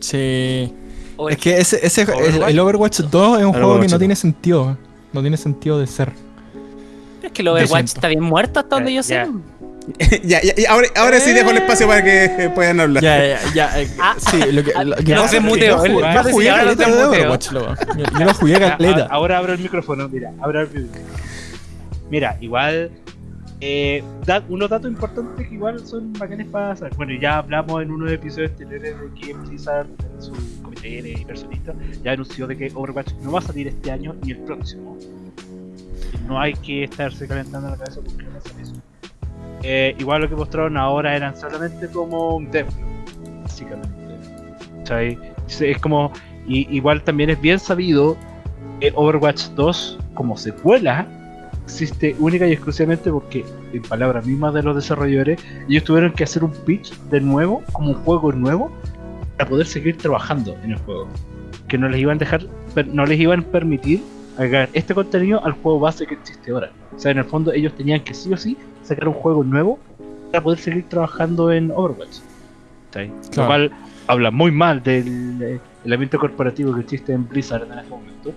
Sí. Es que ese, ese el- Overwatch. el, Overwatch 2 es un juego que no 2. tiene sentido. No tiene sentido de ser. Es que el Overwatch está bien muerto hasta donde yo sé. Ya. ya, ya, ya, ahora, ahora sí dejo el espacio para que eh, puedan hablar. Ya, ya, ya. eh, Ah, sí, lo que. lo pasa se muteó, Yo, él- jugué- caleta de. Overwatch, loco. Yo, lo jugué caleta. Ahora abro el micrófono, mira, abro el micrófono. Mira, igual, eh, da- unos datos importantes que igual son bacanes para saber. Bueno, ya hablamos en unos episodios anteriores de que Blizzard, en su comité de inversionistas, ya anunció de que Overwatch no va a salir este año ni el próximo. No hay que estarse calentando la cabeza porque no va a eso. Eh, igual lo que mostraron ahora eran solamente como un demo, básicamente. ¿Cachai? Es- como, y, igual también es bien sabido que Overwatch 2 como secuela existe única y exclusivamente porque, en palabras mismas de los desarrolladores, ellos tuvieron que hacer un pitch de nuevo, como un juego nuevo, para poder seguir trabajando en el juego. Que no les iban a dejar, no les iban a permitir agregar este contenido al juego base que existe ahora. O sea, en el fondo ellos tenían que sí o sí sacar un juego nuevo para poder seguir trabajando en Overwatch. Lo cual habla muy mal del eh, el ambiente corporativo que existe en Blizzard en este momento.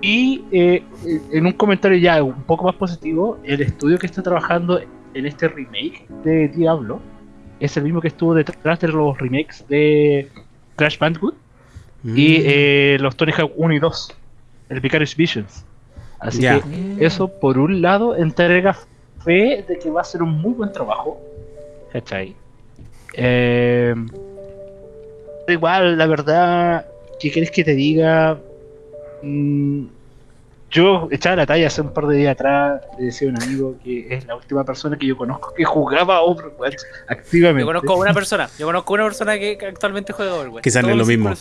Y eh, en un comentario ya un poco más positivo, el estudio que está trabajando en este remake de Diablo es el mismo que estuvo detrás de los remakes de Crash Bandicoot y Mm. eh, los Tony Hawk 1 y 2, el Vicarious Visions. Así que eso, por un lado, entrega fe de que va a ser un muy buen trabajo. ¿Cachai? Eh, igual, la verdad, ¿qué querés que te diga? Mm, yo echaba la talla hace un par de días atrás, le decía a un amigo que es la última persona que yo conozco que jugaba Overwatch activamente. Yo conozco a una persona. Yo conozco a una persona que que actualmente juega Overwatch. Quizás no es Todos lo mismo.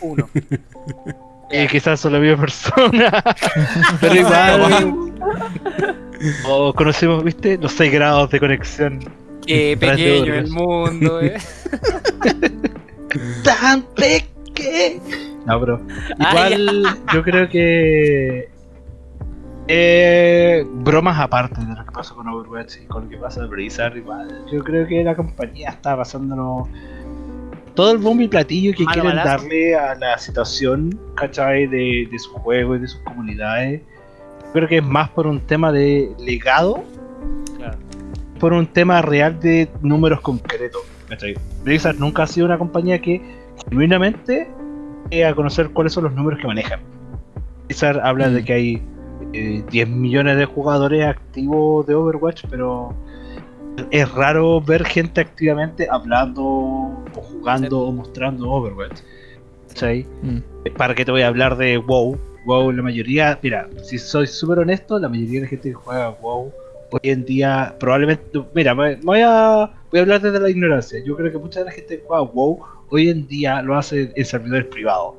Uno. Eh, quizás son la misma persona, pero igual. o conocemos, ¿viste? Los 6 grados de conexión. Qué de pequeño el mundo, eh. ¡Tan pequeño! No, bro. Igual, yo creo que. Eh, bromas aparte de lo que pasó con Overwatch y con lo que pasa en Blizzard, igual. Yo creo que la compañía está pasándonos todo el bombo y platillo que Malo quieren balazo. darle a la situación, ¿cachai? De, de su juego y de sus comunidades. Creo que es más por un tema de legado, Claro. por un tema real de números concretos, ¿cachai? Blizzard nunca ha sido una compañía que genuinamente dé a conocer cuáles son los números que manejan. Blizzard habla de Mm. que hay eh, 10 millones de jugadores activos de Overwatch, pero es raro ver gente activamente hablando o jugando o mostrando Overwatch. ¿Cachai? Mm. ¿Para qué te voy a hablar de WoW? WoW, la mayoría, mira, si soy súper honesto, la mayoría de la gente que juega WoW hoy en día probablemente, mira, me me voy a, voy a hablar desde la ignorancia. Yo creo que mucha de la gente que juega WoW hoy en día lo hace en servidores privados.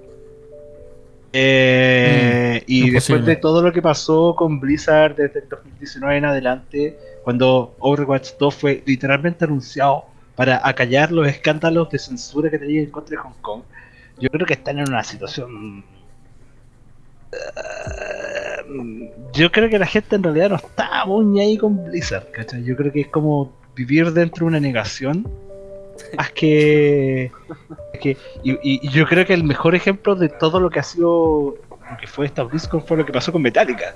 Eh, y es después de todo lo que pasó con Blizzard desde el 2019 en adelante, cuando Overwatch 2 fue literalmente anunciado para acallar los escándalos de censura que tenía en contra de Hong Kong, yo creo que están en una situación. eh, yo creo que la gente en realidad no está muy ahí con Blizzard, ¿cachai? Yo creo que es como vivir dentro de una negación. Más que. que y yo creo que el mejor ejemplo de todo lo que ha sido. Lo que fue esta BlizzCon fue lo que pasó con Metallica.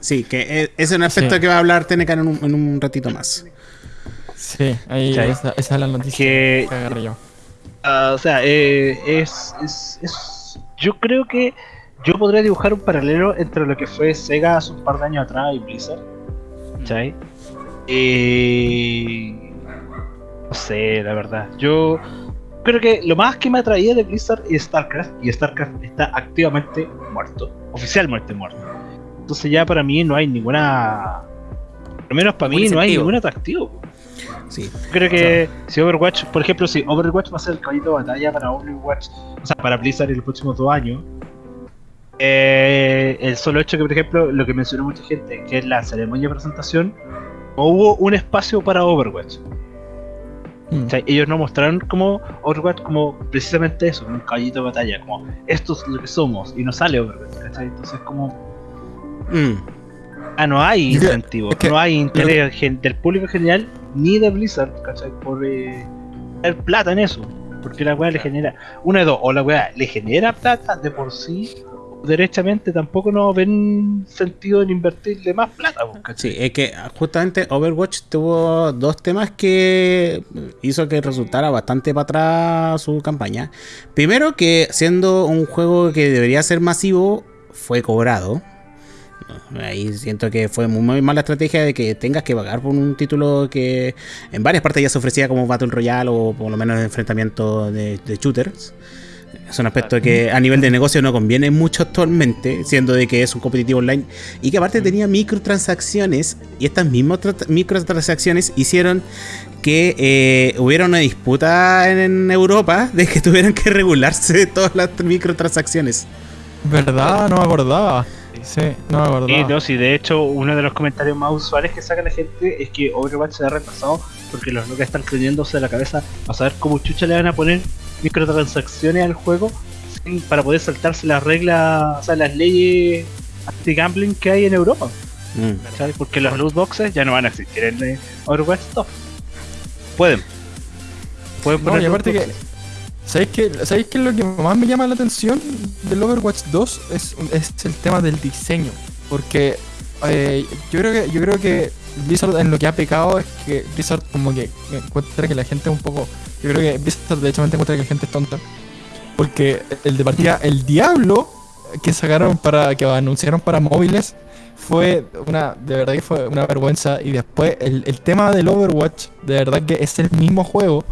Sí, que e- ese es un aspecto Sí. que va a hablar Tenecan en un, en un ratito más. Sí, ahí ¿Cachai? esa, esa es la noticia Que- que agarré yo. Ah, o sea, eh, es, es, es- Yo creo que yo podría dibujar un paralelo entre lo que fue Sega hace un par de años atrás y Blizzard. ¿Cachai? Eh, no sé, la verdad. Yo creo que lo más que me atraía de Blizzard es StarCraft. Y StarCraft está activamente muerto. Oficialmente muerto. Entonces ya para mí no hay ninguna... Al menos para mí no hay ningún atractivo. Sí. Creo que si Overwatch, por ejemplo, si Overwatch va a ser el caballito de batalla para Overwatch, o sea, para Blizzard en los próximos dos años, eh, el solo hecho que, por ejemplo, lo que mencionó mucha gente, que es la ceremonia de presentación, no hubo un espacio para Overwatch. Mm. O sea, ellos no mostraron como Overwatch como precisamente eso, un caballito de batalla, como esto es lo que somos, y no sale Overwatch, ¿cachai? Entonces como, Mm. ah, no hay Es que- incentivo, es que no hay interés gen- del público en general, ni de Blizzard, ¿cachai? Por eh, tener plata en eso, porque la weá le genera, una de dos, o la weá le genera plata de por sí, o derechamente tampoco no ven sentido en invertirle más plata, pues, ¿cachai? Sí, es que justamente Overwatch tuvo dos temas que hizo que resultara bastante para atrás su campaña. Primero, que siendo un juego que debería ser masivo, fue cobrado. Ahí siento que fue muy, mala estrategia de que tengas que pagar por un título que en varias partes ya se ofrecía como Battle Royale o por lo menos enfrentamiento de, shooters. Es un aspecto que a nivel de negocio no conviene mucho actualmente, siendo de que es un competitivo online y que aparte tenía microtransacciones y estas mismas tra- microtransacciones hicieron que eh, hubiera una disputa en Europa de que tuvieran que regularse todas las microtransacciones. ¿Verdad? No me acordaba. Sí, no me acordaba. Sí, no, sí, de hecho, uno de los comentarios más usuales que saca la gente es que Overwatch se ha retrasado porque los locos están creyéndose de la cabeza a saber cómo chucha le van a poner microtransacciones al juego sin- para poder saltarse las reglas, o sea, las leyes anti-gambling que hay en Europa. Mm. ¿cachai? Porque los loot boxes ya no van a existir en eh, Overwatch 2. Pueden. Pueden No, poner y aparte loot que. ¿Sabéis qué, ¿Sabéis qué es lo que más me llama la atención del Overwatch 2? Es, es el tema del diseño. Porque eh, yo creo que yo creo que Blizzard en lo que ha pecado es que Blizzard como que encuentra que la gente es un poco. Yo creo que Blizzard de hecho encuentra que la gente es tonta. Porque el de partida, el Diablo que sacaron para. que anunciaron para móviles fue una. de verdad que fue una vergüenza. Y después el, el tema del Overwatch, de verdad que es el mismo juego.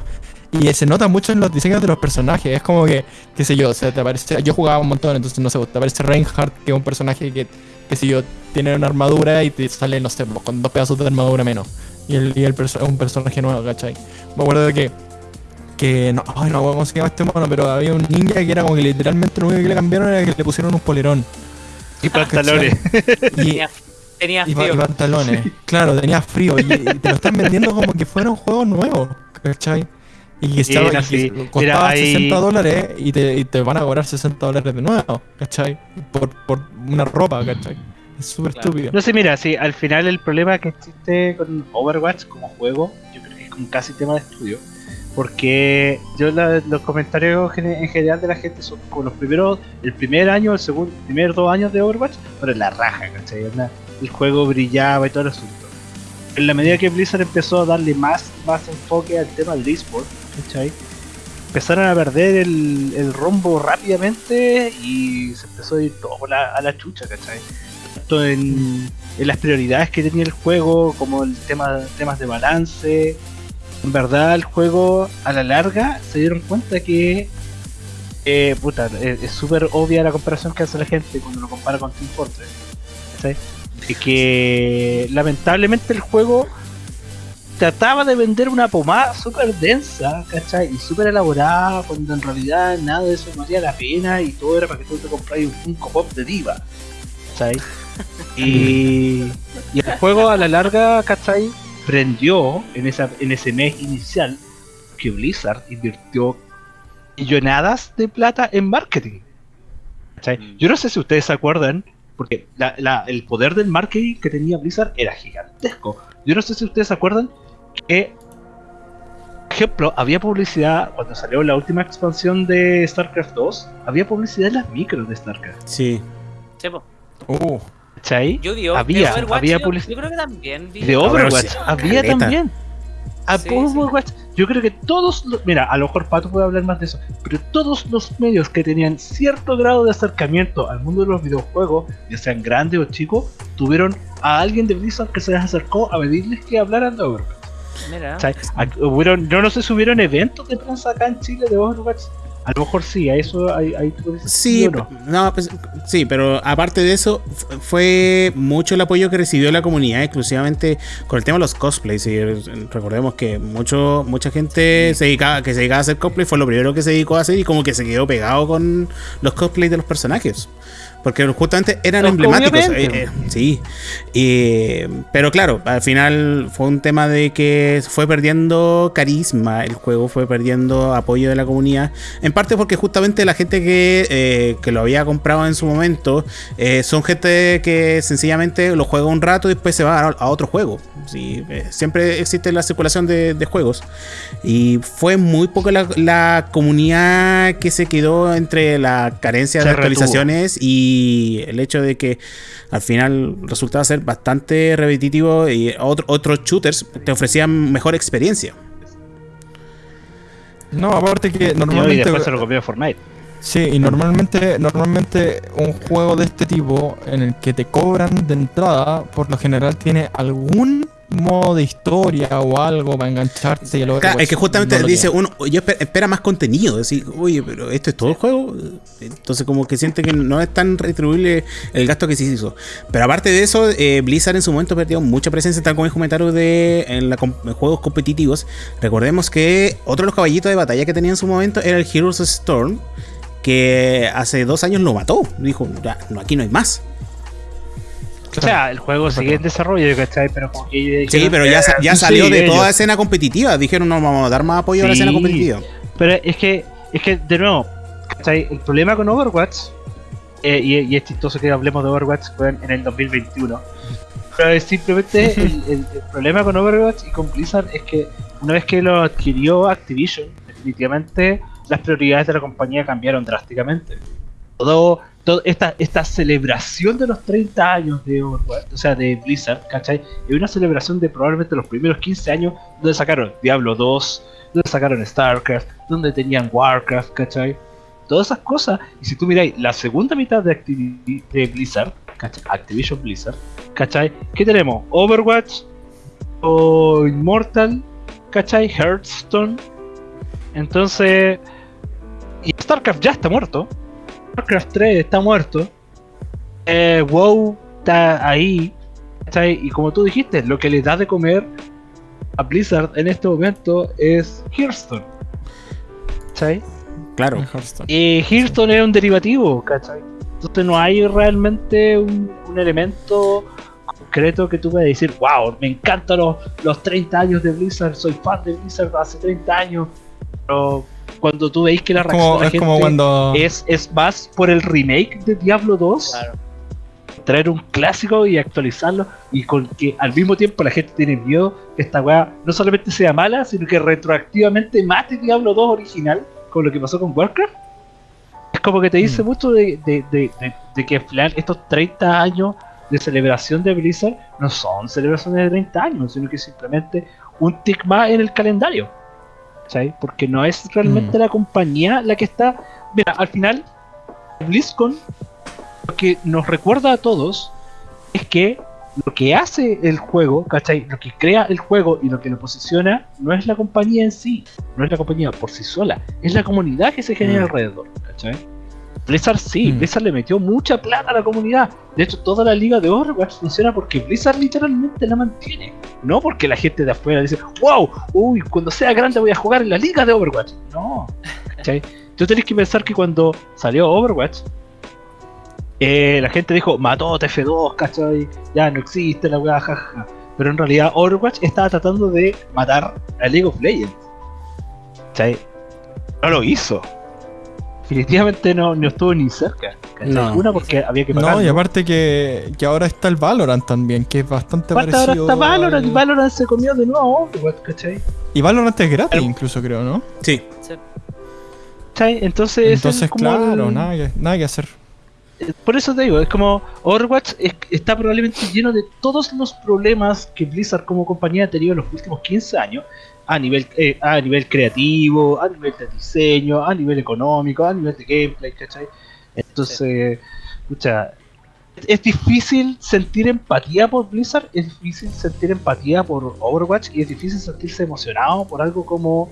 Y se nota mucho en los diseños de los personajes. Es como que, qué sé yo, o sea, te aparece. Yo jugaba un montón, entonces no sé, te aparece Reinhardt, que es un personaje que, qué sé yo, tiene una armadura y te sale, no sé, con dos pedazos de armadura menos. Y el, y el perso- un personaje nuevo, ¿cachai? Me acuerdo de que. Que no, ay, no, ¿cómo se llama este mono? Pero había un ninja que era como que literalmente lo único que le cambiaron era que le pusieron un polerón. Y pantalones. Y, Tenía, tenía y, pa- y frío. pantalones. Claro, tenía frío. Y, y te lo están vendiendo como que fuera un juego nuevo. ¿Cachai? Y estaba, Era y que así. costaba Mira, ahí- 60 dólares y te, y te van a cobrar 60 dólares de nuevo. ¿Cachai? Por, por una ropa, ¿cachai? Es súper Claro. estúpido. No sé, mira, sí, al final el problema que existe con Overwatch como juego, yo creo que es como casi tema de estudio. Porque yo la- los comentarios en general de la gente son como los primeros, el primer año, el segundo, primer dos años de Overwatch, pero en la raja, ¿cachai? El juego brillaba y todo el asunto. En la medida que Blizzard empezó a darle más, más enfoque al tema del eSport, ¿cachai? Empezaron a perder el, el rumbo rápidamente y se empezó a ir todo a la, a la chucha, ¿cachai? Tanto en, las prioridades que tenía el juego, como el tema temas de balance. En verdad, el juego a la larga se dieron cuenta que. eh, puta, es súper obvia la comparación que hace la gente cuando lo compara con Team Fortress. De que lamentablemente el juego trataba de vender una pomada súper densa, ¿cachai? Y súper elaborada, cuando en realidad nada de eso valía la pena y todo era para que tú te compras un Funko Pop de diva, ¿cachai? Y, y el juego a la larga, ¿cachai? Prendió en, esa, en ese mes inicial que Blizzard invirtió millonadas de plata en marketing. ¿cachai? Yo no sé si ustedes se acuerdan, porque la- la- el poder del marketing que tenía Blizzard era gigantesco. Yo no sé si ustedes se acuerdan que, por ejemplo, había publicidad cuando salió la última expansión de StarCraft 2, había publicidad en las micros de StarCraft. Sí. Sí, po. Uh, ¿Cachai? Yo Había- había yo, publici- yo creo que también vi. De Overwatch, sí, había caleta. también. A Sí, Overwatch, yo creo que todos, los- mira, a lo mejor Pato puede hablar más de eso, pero todos los medios que tenían cierto grado de acercamiento al mundo de los videojuegos, ya sean grandes o chicos, tuvieron a alguien de Blizzard que se les acercó a pedirles que hablaran de Overwatch. Mira. no sé si hubieron eventos de prensa acá en Chile de Overwatch. A lo mejor sí, a eso ahí, ahí tú decir Sí, no. no, pues, sí, pero aparte de eso, fu- fue mucho el apoyo que recibió la comunidad, exclusivamente con el tema de los cosplays. Y eh, recordemos que mucho, mucha gente se dedicaba, que se dedicaba a hacer cosplay fue lo primero que se dedicó a hacer y como que se quedó pegado con los cosplays de los personajes. Porque justamente eran Pues, emblemáticos. eh, eh, sí. Y, pero claro, al final fue un tema de que fue perdiendo carisma el juego, fue perdiendo apoyo de la comunidad. En parte porque justamente la gente que, eh, que lo había comprado en su momento eh, son gente que sencillamente lo juega un rato y después se va a, a otro juego. Sí, eh, siempre existe la circulación de, de juegos. Y fue muy poco la, la comunidad que se quedó entre la carencia Se de retuvo. actualizaciones y el hecho de que al final resultaba ser bastante repetitivo y otro- otros shooters te ofrecían mejor experiencia. no, aparte que Y normalmente. después se lo comió Fortnite. Sí, y normalmente, normalmente un juego de este tipo en el que te cobran de entrada, por lo general tiene algún modo de historia o algo para engancharte y el Claro, Overwatch es que justamente no lo dice uno, yo espe- espera más contenido, decir, oye, pero esto es todo el juego. Entonces como que siente que no es tan retribuible el gasto que se hizo. Pero aparte de eso, eh, Blizzard en su momento perdió mucha presencia, tal como el comentario de en, la en juegos competitivos. Recordemos que otro de los caballitos de batalla que tenía en su momento era el Heroes Storm, que hace dos años lo mató. Dijo, ya, no, aquí no hay más. O sea, el juego sigue en desarrollo, ¿cachai? Pero como que Sí, pero ya, ya sí, salió de ellos. toda escena competitiva. Dijeron, no, vamos a dar más apoyo a la escena competitiva. Pero es que, es que de nuevo, ¿cachai? El problema con Overwatch, eh, y, y es chistoso que hablemos de Overwatch fue en, en el 2021. Pero es simplemente el, el- el problema con Overwatch y con Blizzard es que una vez que lo adquirió Activision, definitivamente las prioridades de la compañía cambiaron drásticamente. Todo, esta, celebración de los 30 años de Overwatch, o sea, de Blizzard, ¿cachai? Es una celebración de probablemente los primeros 15 años donde sacaron Diablo 2, donde sacaron StarCraft, donde tenían Warcraft, ¿cachai? Todas esas cosas. Y si tú miráis la segunda mitad de, Activi- de Blizzard, ¿cachai? Activision Blizzard, ¿cachai? ¿Qué tenemos? Overwatch, o Immortal, ¿cachai? Hearthstone. Entonces, y StarCraft ya está muerto. StarCraft 3 está muerto. Eh, WoW está ahí. ¿cachai? Y como tú dijiste, lo que le da de comer a Blizzard en este momento es Hearthstone. ¿Cachai? Claro. Hearthstone. Y Hearthstone es un derivativo, ¿cachai? Entonces no hay realmente un, un elemento concreto que tú puedas decir, wow, me encantan los, los 30 años de Blizzard, soy fan de Blizzard hace 30 años. Pero cuando tú veis que la reacción como, de la es como gente cuando. es, es más por el remake de Diablo 2, Claro. traer un clásico y actualizarlo y con que al mismo tiempo la gente tiene miedo que esta weá no solamente sea mala, sino que retroactivamente mate Diablo 2 original, con lo que pasó con Warcraft. Es como que te dice Mm. mucho de, de- de- de- de que plan estos 30 años de celebración de Blizzard no son celebraciones de 30 años, sino que simplemente un tick más en el calendario. ¿Cachai? Porque no es realmente Mm. la compañía la que está. Mira, al final, BlizzCon lo que nos recuerda a todos es que lo que hace el juego, ¿cachai? Lo que crea el juego y lo que lo posiciona no es la compañía en sí, no es la compañía por sí sola, es la comunidad que se genera Mm. alrededor, ¿cachai? Blizzard sí, Mm. Blizzard le metió mucha plata a la comunidad. De hecho, toda la liga de Overwatch funciona porque Blizzard literalmente la mantiene. No porque la gente de afuera dice, wow, uy, cuando sea grande voy a jugar en la liga de Overwatch. No, ¿cachai? Tú tenés que pensar que cuando salió Overwatch, eh, la gente dijo, mató TF2, ¿cachai? Ya no existe la weá, jajaja. Pero en realidad Overwatch estaba tratando de matar a League of Legends. ¿Cachai? No lo hizo. Definitivamente no, no estuvo ni cerca. No. Una porque había que No, pagar. y aparte que, que ahora está el Valorant también, que es bastante parecido. ahora está Valorant y Valorant se comió de nuevo a Overwatch, ¿cachai? Y Valorant es gratis, incluso creo, ¿no? Sí. ¿Cachai? Entonces, Entonces, es como claro, el- nada, que, nada que hacer. Por eso te digo, es como Overwatch es- está probablemente lleno de todos los problemas que Blizzard como compañía ha tenido en los últimos 15 años a nivel eh, a nivel creativo, a nivel de diseño, a nivel económico, a nivel de gameplay, ¿cachai? Entonces, escucha, es difícil sentir empatía por Blizzard, es difícil sentir empatía por Overwatch y es difícil sentirse emocionado por algo como,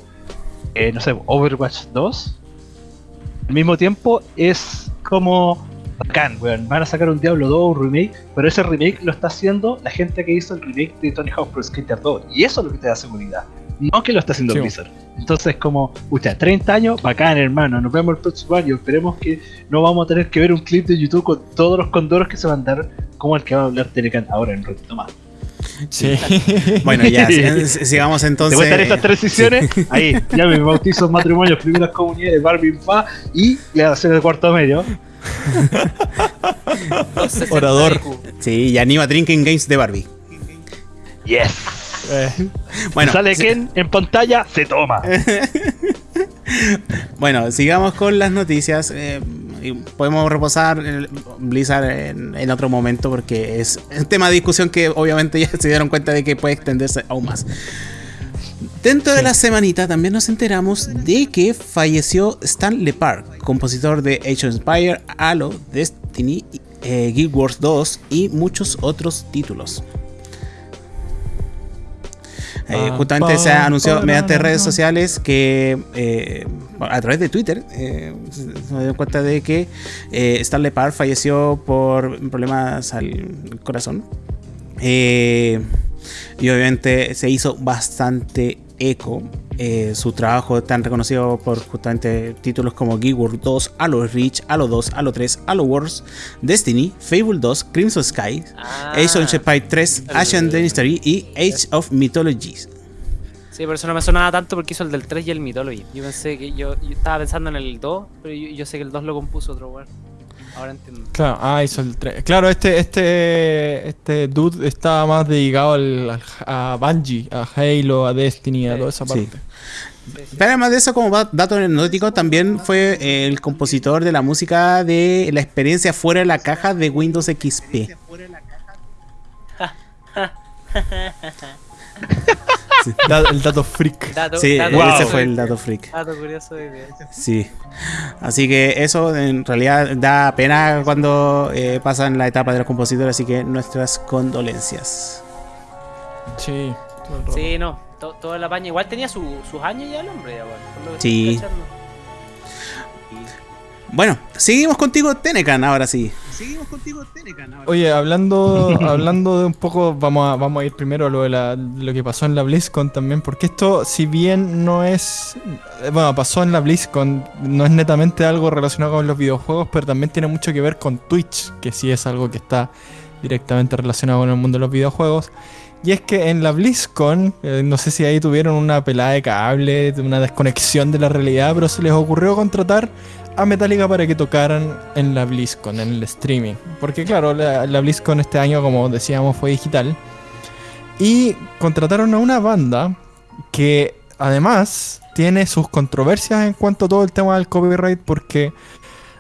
eh, no sé, Overwatch 2. Al mismo tiempo es como bacán, weón. Van a sacar un Diablo 2, un remake, pero ese remake lo está haciendo la gente que hizo el remake de Tony Hawk Pro Skater 2. Y eso es lo que te da seguridad. No que lo está haciendo Sí. Blizzard. Entonces, como, pucha, 30 años, bacán, hermano. Nos vemos el próximo año. Esperemos que no vamos a tener que ver un clip de YouTube con todos los condoros que se van a dar, como el que va a hablar Telecan ahora en un ratito más. Sí. Bueno, ya, si- sigamos entonces. Te cuentan estas tres sesiones, ahí, ya me bautizo, matrimonios, primeras comunidades, Barbie Pa y le hacer el cuarto medio. Orador. Sí, y anima Drinking Games de Barbie. Yes. Eh, Bueno, sale Ken en pantalla, se toma. Bueno, sigamos con las noticias. eh, podemos reposar el Blizzard en, en otro momento porque es un tema de discusión que obviamente ya se dieron cuenta de que puede extenderse aún más. Dentro de la semanita también nos enteramos de que falleció Stan Lepard, compositor de Age of Empire, Halo, Destiny, eh, Guild Wars 2 y muchos otros títulos. Eh, Pa, justamente se anunció pa, mediante redes sociales que eh, a través de Twitter eh, se dio cuenta de que eh, Stan Lepard falleció por problemas al corazón. Y obviamente se hizo bastante eco. Eh, su trabajo tan reconocido por justamente títulos como Guild Wars 2, Halo Reach, Halo 2, Halo 3, Halo Wars, Destiny, Fable 2, Crimson Sky, Ah, Age of Empires 3, el- Ashen Dynasty y Age of Mythologies. Sí, por eso no me sonaba tanto porque hizo el del 3 y el Mythology. Yo pensé que yo, yo estaba pensando en el 2, pero yo, yo sé que el 2 lo compuso otro weón. Ahora entiendo. claro, ah, hizo el tre- Claro, este, este, este dude estaba más dedicado al, a Bungie, a Halo, a Destiny, a Sí. toda esa parte. Sí. Pero además de eso, como dato anecdótico, también fue eh, el compositor de la música de la experiencia fuera de la caja de Windows XP. Da- el dato freak. Dato, Sí, dato wow. ese fue el dato freak. Dato curioso de Sí. Así que eso en realidad da pena cuando eh, pasan la etapa de los compositores, así que nuestras condolencias. Sí. Sí, no, to- toda la paña. Igual tenía su- sus años ya el hombre, ya, weón, por lo que Sí. estoy cachando. Bueno, seguimos contigo, Tenecan, ahora sí. Oye, hablando, hablando de un poco, vamos a, vamos a ir primero a lo, de la- lo que pasó en la BlizzCon también, porque esto, si bien no es, eh, bueno, pasó en la BlizzCon, no es netamente algo relacionado con los videojuegos, pero también tiene mucho que ver con Twitch, que sí es algo que está directamente relacionado con el mundo de los videojuegos. Y es que en la BlizzCon, eh, no sé si ahí tuvieron una pelada de cable, una desconexión de la realidad, pero se les ocurrió contratar a Metallica para que tocaran en la BlizzCon, en el streaming. Porque claro, la, la BlizzCon este año, como decíamos, fue digital. Y contrataron a una banda que además tiene sus controversias en cuanto a todo el tema del copyright porque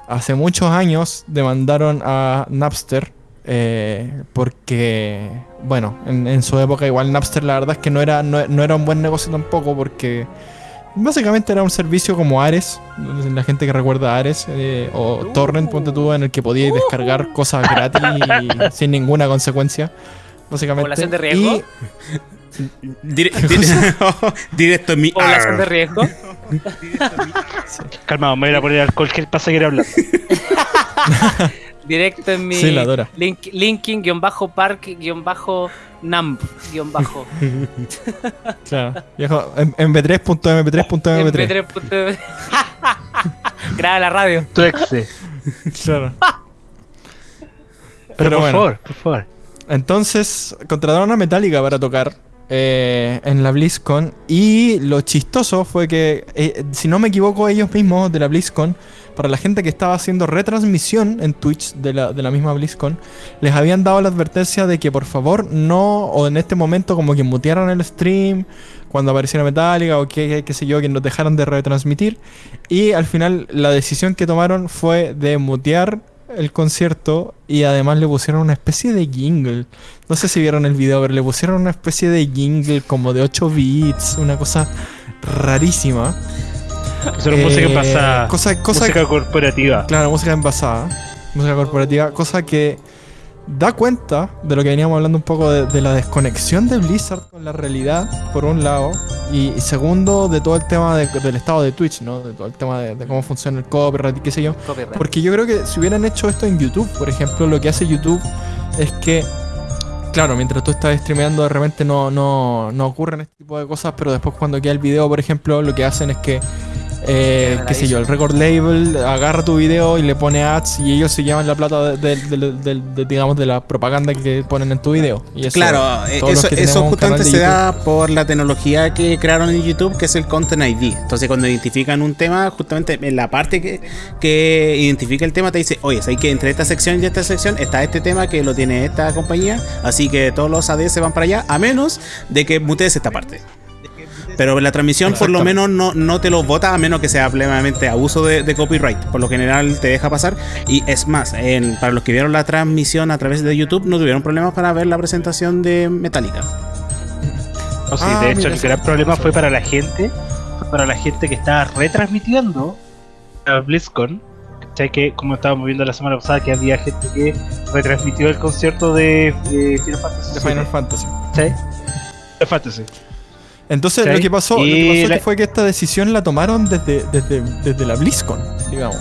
hace muchos años demandaron a Napster eh, porque, bueno, en, en su época igual Napster la verdad es que no era, no, no era un buen negocio tampoco porque básicamente era un servicio como Ares, la gente que recuerda Ares eh, o Torrent, ponte tú, en el que podíais descargar cosas gratis y sin ninguna consecuencia. Básicamente. ¿Población de riesgo? Y- Dire- dire- directo en mi Población de riesgo. Calmado, me voy a poner alcohol gel para seguir hablando. Directo en mi Sí, la adora. link, linking guion bajo park guion bajo namp guion bajo Claro. Viejo, M- mp3.mp3.mp3. mp3. Graba la radio. Tu exe. Claro. Pero, Pero por bueno. favor, por favor. Entonces contrataron a Metallica para tocar eh, en la BlizzCon. Y lo chistoso fue que, eh, si no me equivoco, ellos mismos de la BlizzCon, para la gente que estaba haciendo retransmisión en Twitch de la, de la misma BlizzCon, les habían dado la advertencia de que por favor no, o en este momento como que mutearan el stream cuando apareciera Metallica o que, qué sé yo, que nos dejaran de retransmitir. Y al final la decisión que tomaron fue de mutear el concierto y además le pusieron una especie de jingle. No sé si vieron el video, pero le pusieron una especie de jingle como de 8 bits, una cosa rarísima. Eso era música Eh, pasada. Cosa, cosa música corporativa. Claro, música envasada, música corporativa, cosa que da cuenta de lo que veníamos hablando un poco de, de la desconexión de Blizzard con la realidad, por un lado, y, y segundo, de todo el tema de- del estado de Twitch, ¿no? De todo el tema de, de cómo funciona el copyright y qué sé yo. Copyright. Porque yo creo que si hubieran hecho esto en YouTube, por ejemplo, lo que hace YouTube es que, claro, mientras tú estás streameando, de repente no, no, no ocurren este tipo de cosas, pero después cuando queda el video, por ejemplo, lo que hacen es que, eh, qué sé yo, el record label agarra tu video y le pone ads y ellos se llevan la plata de, de- de- de- de- digamos, de la propaganda que ponen en tu video. Y eso, Claro, eh, eso, justamente se da por la tecnología que crearon en YouTube, que es el Content ID. Entonces, cuando identifican un tema, justamente en la parte que, que identifica el tema, te dice, oye, hay que entre esta sección y esta sección está este tema que lo tiene esta compañía, así que todos los AD se van para allá, a menos de que mutees esta parte. Pero la transmisión por lo menos no, no te lo vota a menos que sea plenamente abuso de, de copyright. Por lo general te deja pasar. Y es más, en- para los que vieron la transmisión a través de YouTube no tuvieron problemas para ver la presentación de Metallica. No, sí, Ah, de hecho, mira, el gran problema fue para la gente, fue para la gente que estaba retransmitiendo a BlizzCon. ¿Cachai? Que, como estábamos viendo la semana pasada, que había gente que retransmitió el concierto de eh, Final Fantasy. de Final Fantasy. ¿cachai? Final Fantasy. Entonces lo que pasó, lo Y que pasó la- que fue que esta decisión la tomaron desde, desde, desde la BlizzCon, digamos.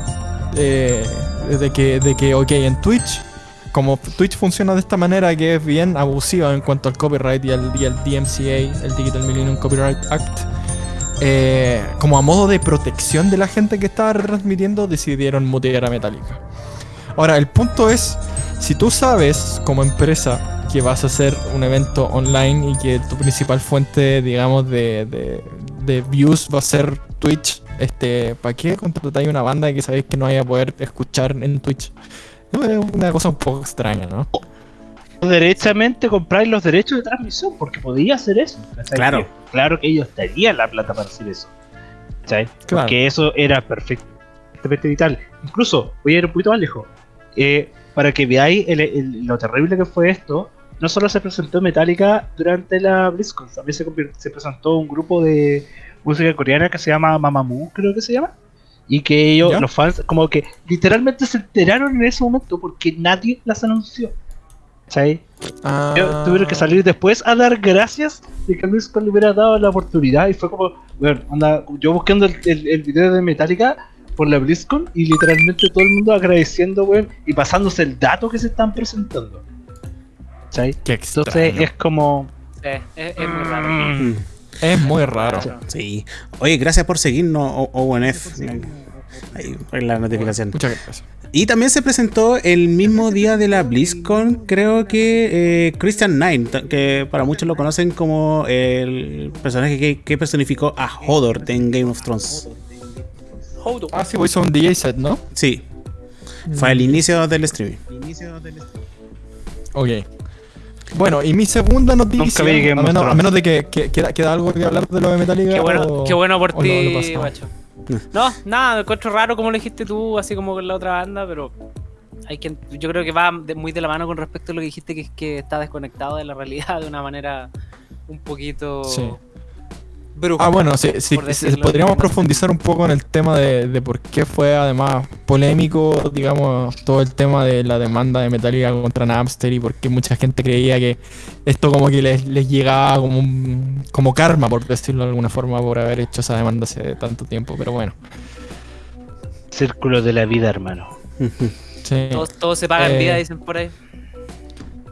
Eh, de que, de que, ok, en Twitch, como Twitch funciona de esta manera que es bien abusiva en cuanto al copyright y al, y al DMCA, el Digital Millennium Copyright Act, eh, como a modo de protección de la gente que estaba retransmitiendo, decidieron mutear a Metallica. Ahora, el punto es, si tú sabes como empresa que vas a hacer un evento online y que tu principal fuente, digamos, de, de- de views va a ser Twitch, este, ¿para qué contratáis una banda que sabéis que no vaya a poder escuchar en Twitch? Es una cosa un poco extraña, ¿no? Derechamente compráis los derechos de transmisión, porque podía hacer eso. Claro. Que- Claro que ellos tenían la plata para hacer eso. ¿cachai? Claro. Porque eso era perfectamente vital. Incluso, voy a ir un poquito más lejos. Eh, para que veáis el- el- lo terrible que fue esto, no solo se presentó Metallica durante la BlizzCon, también se, se presentó un grupo de música coreana que se llama Mamamoo, creo que se llama. Y que ellos, ¿Ya? los fans, como que literalmente se enteraron en ese momento porque nadie las anunció. ¿Cachai? Ah, tuvieron que salir después a dar gracias de que Luis le hubiera dado la oportunidad y fue como, bueno, anda, yo buscando el, el, el video de Metallica por la BlizzCon y literalmente todo el mundo agradeciendo, weón, y pasándose el dato que se están presentando. ¿Cachai? Qué Entonces es como... Sí, es, es muy raro. mm, Es muy raro. Sí. Oye, gracias por seguirnos, ONF. Ahí, la notificación. Muchas gracias. Y también se presentó el mismo día de la BlizzCon, creo que eh, Christian Nine, que para muchos lo conocen como el personaje que, que personificó a Hodor en Game of Thrones. Ah, sí, pues hizo un DJ set, ¿no? Sí, fue el inicio del streaming. Ok. Bueno, y mi segunda noticia, vi a menos, a Thrones. menos de que, que- queda, queda algo que hablar de lo de Metallica. Qué bueno, o- qué bueno por ti, pasamos. guacho. No, nada, me encuentro raro como lo dijiste tú, así como con la otra banda, pero hay que, yo creo que va de- muy de la mano con respecto a lo que dijiste, que es que está desconectado de la realidad de una manera un poquito Sí. Ah, bueno, sí, sí, podríamos profundizar un poco en el tema de, de por qué fue además polémico, digamos, todo el tema de la demanda de Metallica contra Napster y por qué mucha gente creía que esto como que les, les llegaba como, un- como karma, por decirlo de alguna forma, por haber hecho esa demanda hace tanto tiempo, pero bueno. Círculo de la vida, hermano. Sí, Todo, todo se paga en Eh, vida, dicen por ahí.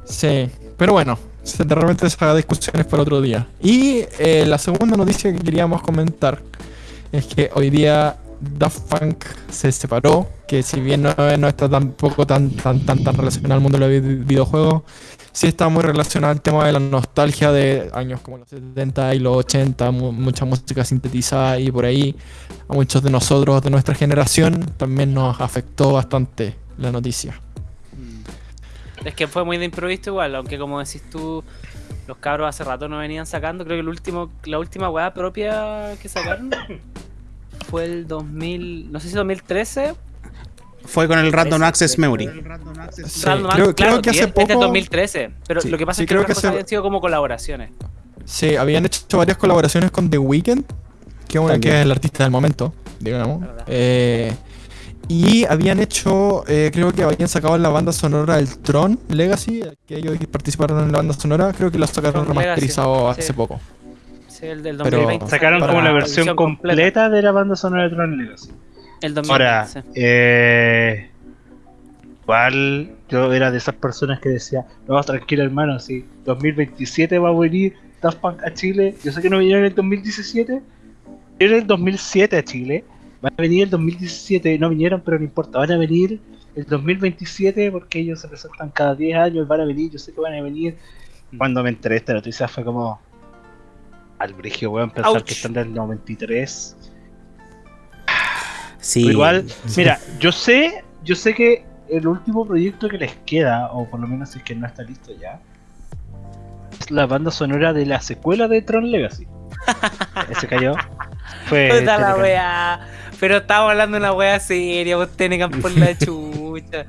sí. pero bueno, repente esa discusión es para otro día. Y eh, la segunda noticia que queríamos comentar es que hoy día Daft Punk se separó, que si bien no, está tampoco tan, tan, tan, tan relacionado al mundo de los vi- videojuegos, sí está muy relacionado al tema de la nostalgia de años como los 70 y los 80, mu- mucha música sintetizada y por ahí. A muchos de nosotros, de nuestra generación, también nos afectó bastante la noticia. Es que fue muy de improviso igual, aunque como decís tú, los cabros hace rato no venían sacando, creo que el último, la última weá propia que sacaron fue el 2000, no sé si 2013. Fue con el Random Access Memory. Sí, Random creo, Act, creo claro, que hace este es poco 2013, pero Sí, lo que pasa sí, es que creo que cosas se- habían sido como colaboraciones. Sí, habían hecho varias colaboraciones con The Weeknd, que, que es el artista del momento, digamos. Eh, y habían hecho, eh, creo que habían sacado la banda sonora del Tron Legacy, que ellos participaron en la banda sonora, creo que la sacaron Tron Legacy, remasterizado hace sí. poco. Sí, el del Pero 2020. Sacaron Para- como la la versión completa de la banda sonora de Tron Legacy. El 2020. Ahora, sí. eh, igual yo era de esas personas que decía, no, tranquilo hermano, si 2027 va a venir Daft Punk a Chile, yo sé que no vinieron en el 2017, vinieron en el 2007 a Chile, van a venir el 2017, no vinieron, pero no importa, van a venir el 2027 porque ellos se presentan cada 10 años, van a venir, yo sé que van a venir. Cuando me enteré de esta noticia fue como al brigio, weón, pensar Ouch. que están del 93. Sí. Pero igual, mira, yo sé, yo sé que el último proyecto que les queda, o por lo menos si es que no está listo ya, es la banda sonora de la secuela de Tron Legacy. Ese cayó. Fue Puta la Telecan. wea. Pero estábamos hablando de una wea seria, vos tenés por la chucha.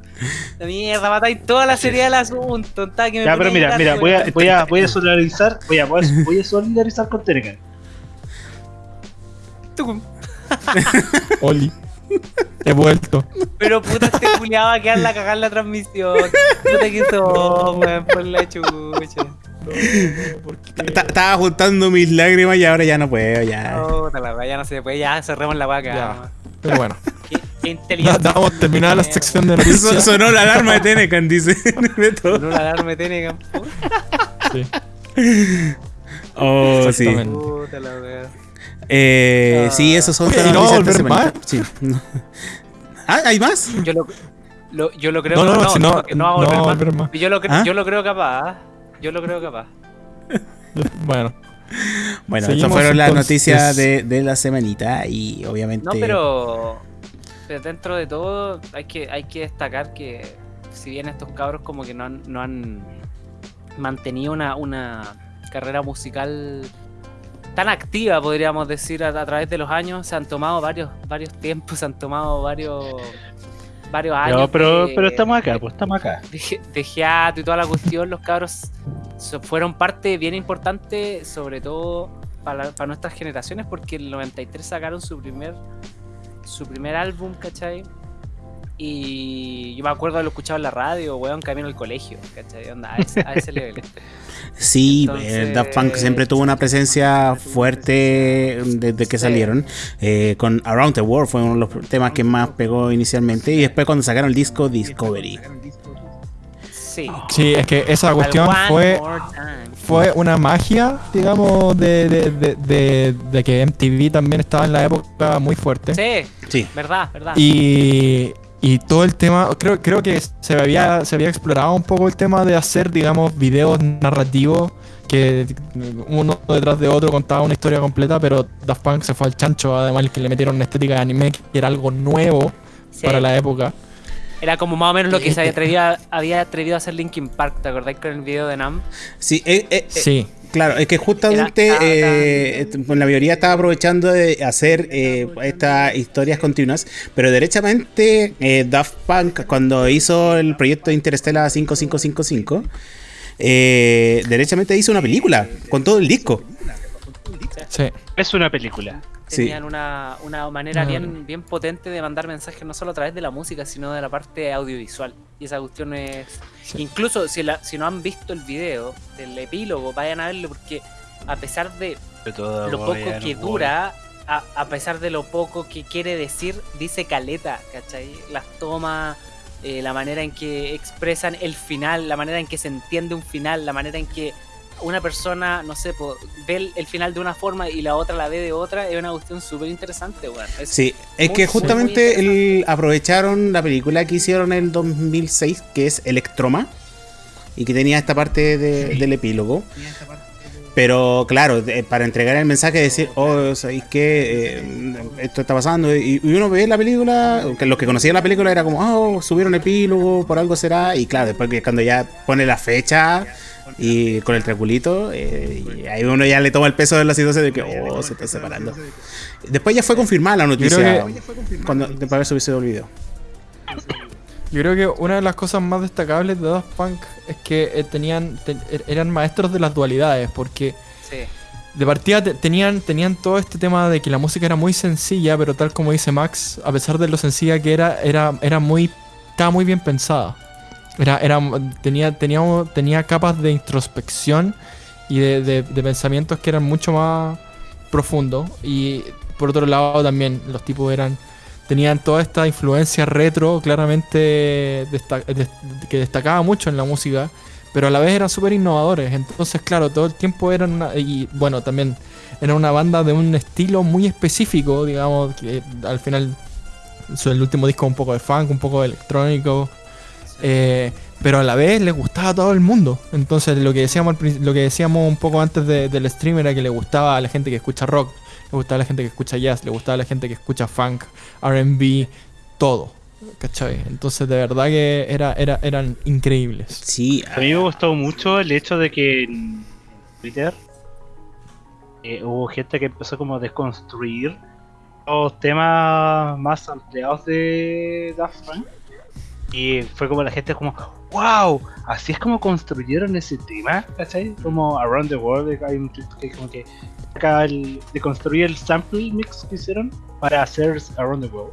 La mierda, matáis toda la seriedad del asunto. que me Ya, pero mira, mira, voy a, voy a, voy a solidarizar, voy a, voy a, solidarizar con Telecan. Tucum. Oli. He vuelto. Pero puta, este culiado va a quedar la cagar la transmisión. Puta que son, weón, por la chucha. Ta- Estaba juntando mis lágrimas y ahora ya no puedo, ya. La ya no se puede, ya cerremos la vamos. Pero bueno, inteligente. damos terminada la sección de noticias. sonó la alarma de Tenecan, dice. No la alarma tiene campo. Sí, Oh, sí. Eh, sí, esos son todas ¿y las a noticias de. Sí. Ah, ¿hay más? Yo lo, lo- yo lo creo No, no, no, no, no va a volver no va a más. volver más. Yo lo, cre- ¿Ah? yo lo creo capaz. Yo lo creo capaz. Bueno, Bueno, estas fueron las noticias de, de la semanita y obviamente... No, pero, pero dentro de todo hay que, hay que destacar que si bien estos cabros como que no han, no han mantenido una, una carrera musical tan activa, podríamos decir, a, a través de los años, se han tomado varios, varios tiempos, se han tomado varios, varios años. No, pero, de- pero estamos acá, pues estamos acá. de, de hiato y toda la cuestión, los cabros fueron parte bien importante, sobre todo para, para nuestras generaciones, porque en el 93 sacaron su primer su primer álbum, ¿cachai? Y yo me acuerdo de haberlo escuchado en la radio, weón, camino al colegio, ¿cachai? Onda, a, ese, a ese nivel. Sí, Entonces- eh, Daft Punk siempre tuvo una presencia fuerte desde que Sí. salieron. Eh, con Around the World fue uno de los temas que más pegó inicialmente. Y después cuando sacaron el disco Discovery. Sí. sí, es que esa cuestión fue, fue una magia, digamos, de, de, de, de- de que MTV también estaba en la época muy fuerte. Sí, Sí. verdad, verdad. Y, y todo el tema, creo, creo que se había, se había explorado un poco el tema de hacer, digamos, videos narrativos que uno detrás de otro contaba una historia completa, pero Daft Punk se fue al chancho, además que le metieron una estética de anime que era algo nuevo Sí. para la época. Era como más o menos lo que se había atrevido, a- había atrevido a hacer Linkin Park, ¿te acordás con el video de Nam? Sí, eh, eh, eh, Sí. Claro, es que justamente Era- eh, eh, la mayoría estaba aprovechando de hacer eh, estas historias continuas, pero derechamente eh, Daft Punk cuando hizo el proyecto Interstellar 5555, eh, derechamente hizo una película con todo el disco. Sí. Es una película. Sí. Tenían una, una manera Ah. bien, bien potente de mandar mensajes no solo a través de la música, sino de la parte audiovisual. Y esa cuestión es... Sí. Incluso si, la- si no han visto el video del epílogo, vayan a verlo porque a pesar de De todo lo poco a- que dura, a, a pesar de lo poco que quiere decir, dice caleta, ¿cachai? Las tomas, eh, la manera en que expresan el final, la manera en que se entiende un final, la manera en que una persona, no sé, po, ve el, final de una forma y la otra la ve de otra, es una cuestión súper interesante, weón. Es- Sí, es Muy, que muy, justamente muy el- aprovecharon la película que hicieron en el 2006, que es Electroma, y que tenía esta parte de- Sí. del epílogo. Pero claro, de- para entregar el mensaje de decir, oh, ¿sabéis qué? Eh, esto está pasando. Y, y uno ve la película, que los que conocían la película era como, oh, subieron epílogo, por algo será. Y claro, después que cuando ya pone la fecha y con el triangulito, eh, y ahí uno ya le toma el peso de la situación de que, oh, se está separando. Después ya fue confirmada la noticia cuando, después de haber subido el video. Yo creo que una de las cosas más destacables de Daft Punk es que eh, tenían te- er- eran maestros de las dualidades, porque sí. de partida te- tenían, tenían todo este tema de que la música era muy sencilla, pero tal como dice Max, a pesar de lo sencilla que era, era, era muy, estaba muy bien pensada. Era, era, tenía, tenía, tenía capas de introspección y de, de- pensamientos que eran mucho más profundos. Y por otro lado también los tipos eran tenían toda esta influencia retro claramente que destacaba mucho en la música, pero a la vez eran súper innovadores. Entonces, claro, todo el tiempo eran una... Y bueno, también era una banda de un estilo muy específico, digamos, que al final el último disco un poco de funk, un poco de electrónico, eh, pero a la vez les gustaba a todo el mundo. Entonces, lo que decíamos, lo que decíamos un poco antes de- del stream era que le gustaba a la gente que escucha rock, le gustaba a la gente que escucha jazz, le gustaba a la gente que escucha funk, RB, todo. ¿Cachai? Entonces, de verdad que era, era, eran increíbles. Sí, A mí me gustó mucho el hecho de que en Twitter eh, hubo gente que empezó como a desconstruir los temas más ampliados de Daft Punk. Y fue como la gente como, wow, así es como construyeron ese tema, ¿cachai? Como Around the World, hay un tweet que como que acá el, de construir el sample mix que hicieron para hacer Around the World.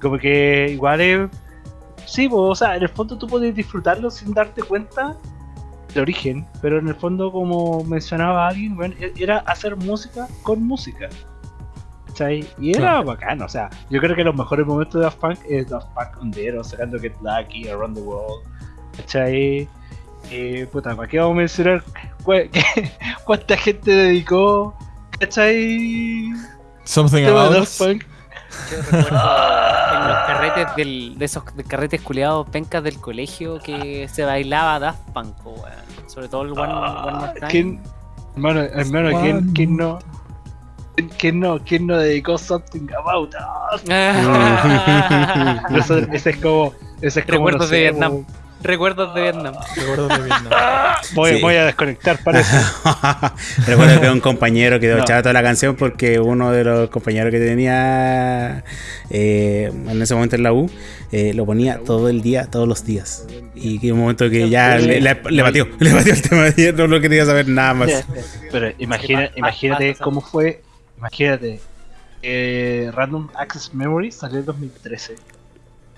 Como que igual es... Sí, pues, o sea, en el fondo tú puedes disfrutarlo sin darte cuenta del origen, pero en el fondo, como mencionaba alguien, bueno, e- era hacer música con música. ¿Cachai? Y era Claro. bacán, o sea, yo creo que los mejores momentos de Daft Punk es Daft Punk on Zero, sacando Get Lucky, Around the World, ¿cachai? Eh, puta, ¿para qué vamos a mencionar cu- qué- cuánta gente dedicó, ¿cachai? Something about Daft. Punk. Yo recuerdo en los carretes del, de esos carretes culiados pencas del colegio que se bailaba Daft Punk. Sobre todo el One, Ah, One More Time. ¿Quién, hermano, hermano, ¿quién, quién no? ¿Quién- ¿Quién no, quién no dedicó something about us? Eso- ese es como. Ese es como Recuerdos no sé, de Vietnam. como- Recuerdos de Vietnam. Recuerdos de Vietnam. Voy, Sí. voy a desconectar, parece. Recuerdo que un compañero quedó No. chato la canción porque uno de los compañeros que tenía eh, en ese momento en la U eh, lo ponía todo el día, todos los días. Y que un momento que ya le, le, le batió, le batió el tema y no lo quería saber nada más. Pero imagina, imagínate cómo fue. Imagínate. eh, Random Access Memory salió en 2013.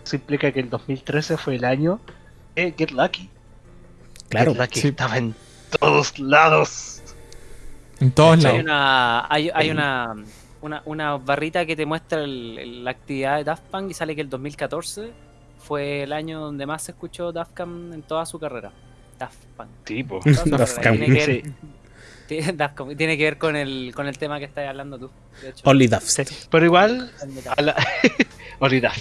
Eso implica que el 2013 fue el año de Get Lucky. Claro, Get Lucky sí. estaba en todos lados. En todos Cachai. Hay lados. una, hay, hay una, una, una barrita que te muestra el- el- la actividad de Daft Punk y sale que el 2014 fue el año donde más se escuchó Daft Punk en toda su carrera. Daft Punk. Tipo. Daft. Punk. Tiene que ver, Sí. tiene- que ver con el, con el tema que estás hablando tú. De hecho. Only Daft. Sí, Pero igual, a la... Olvidar.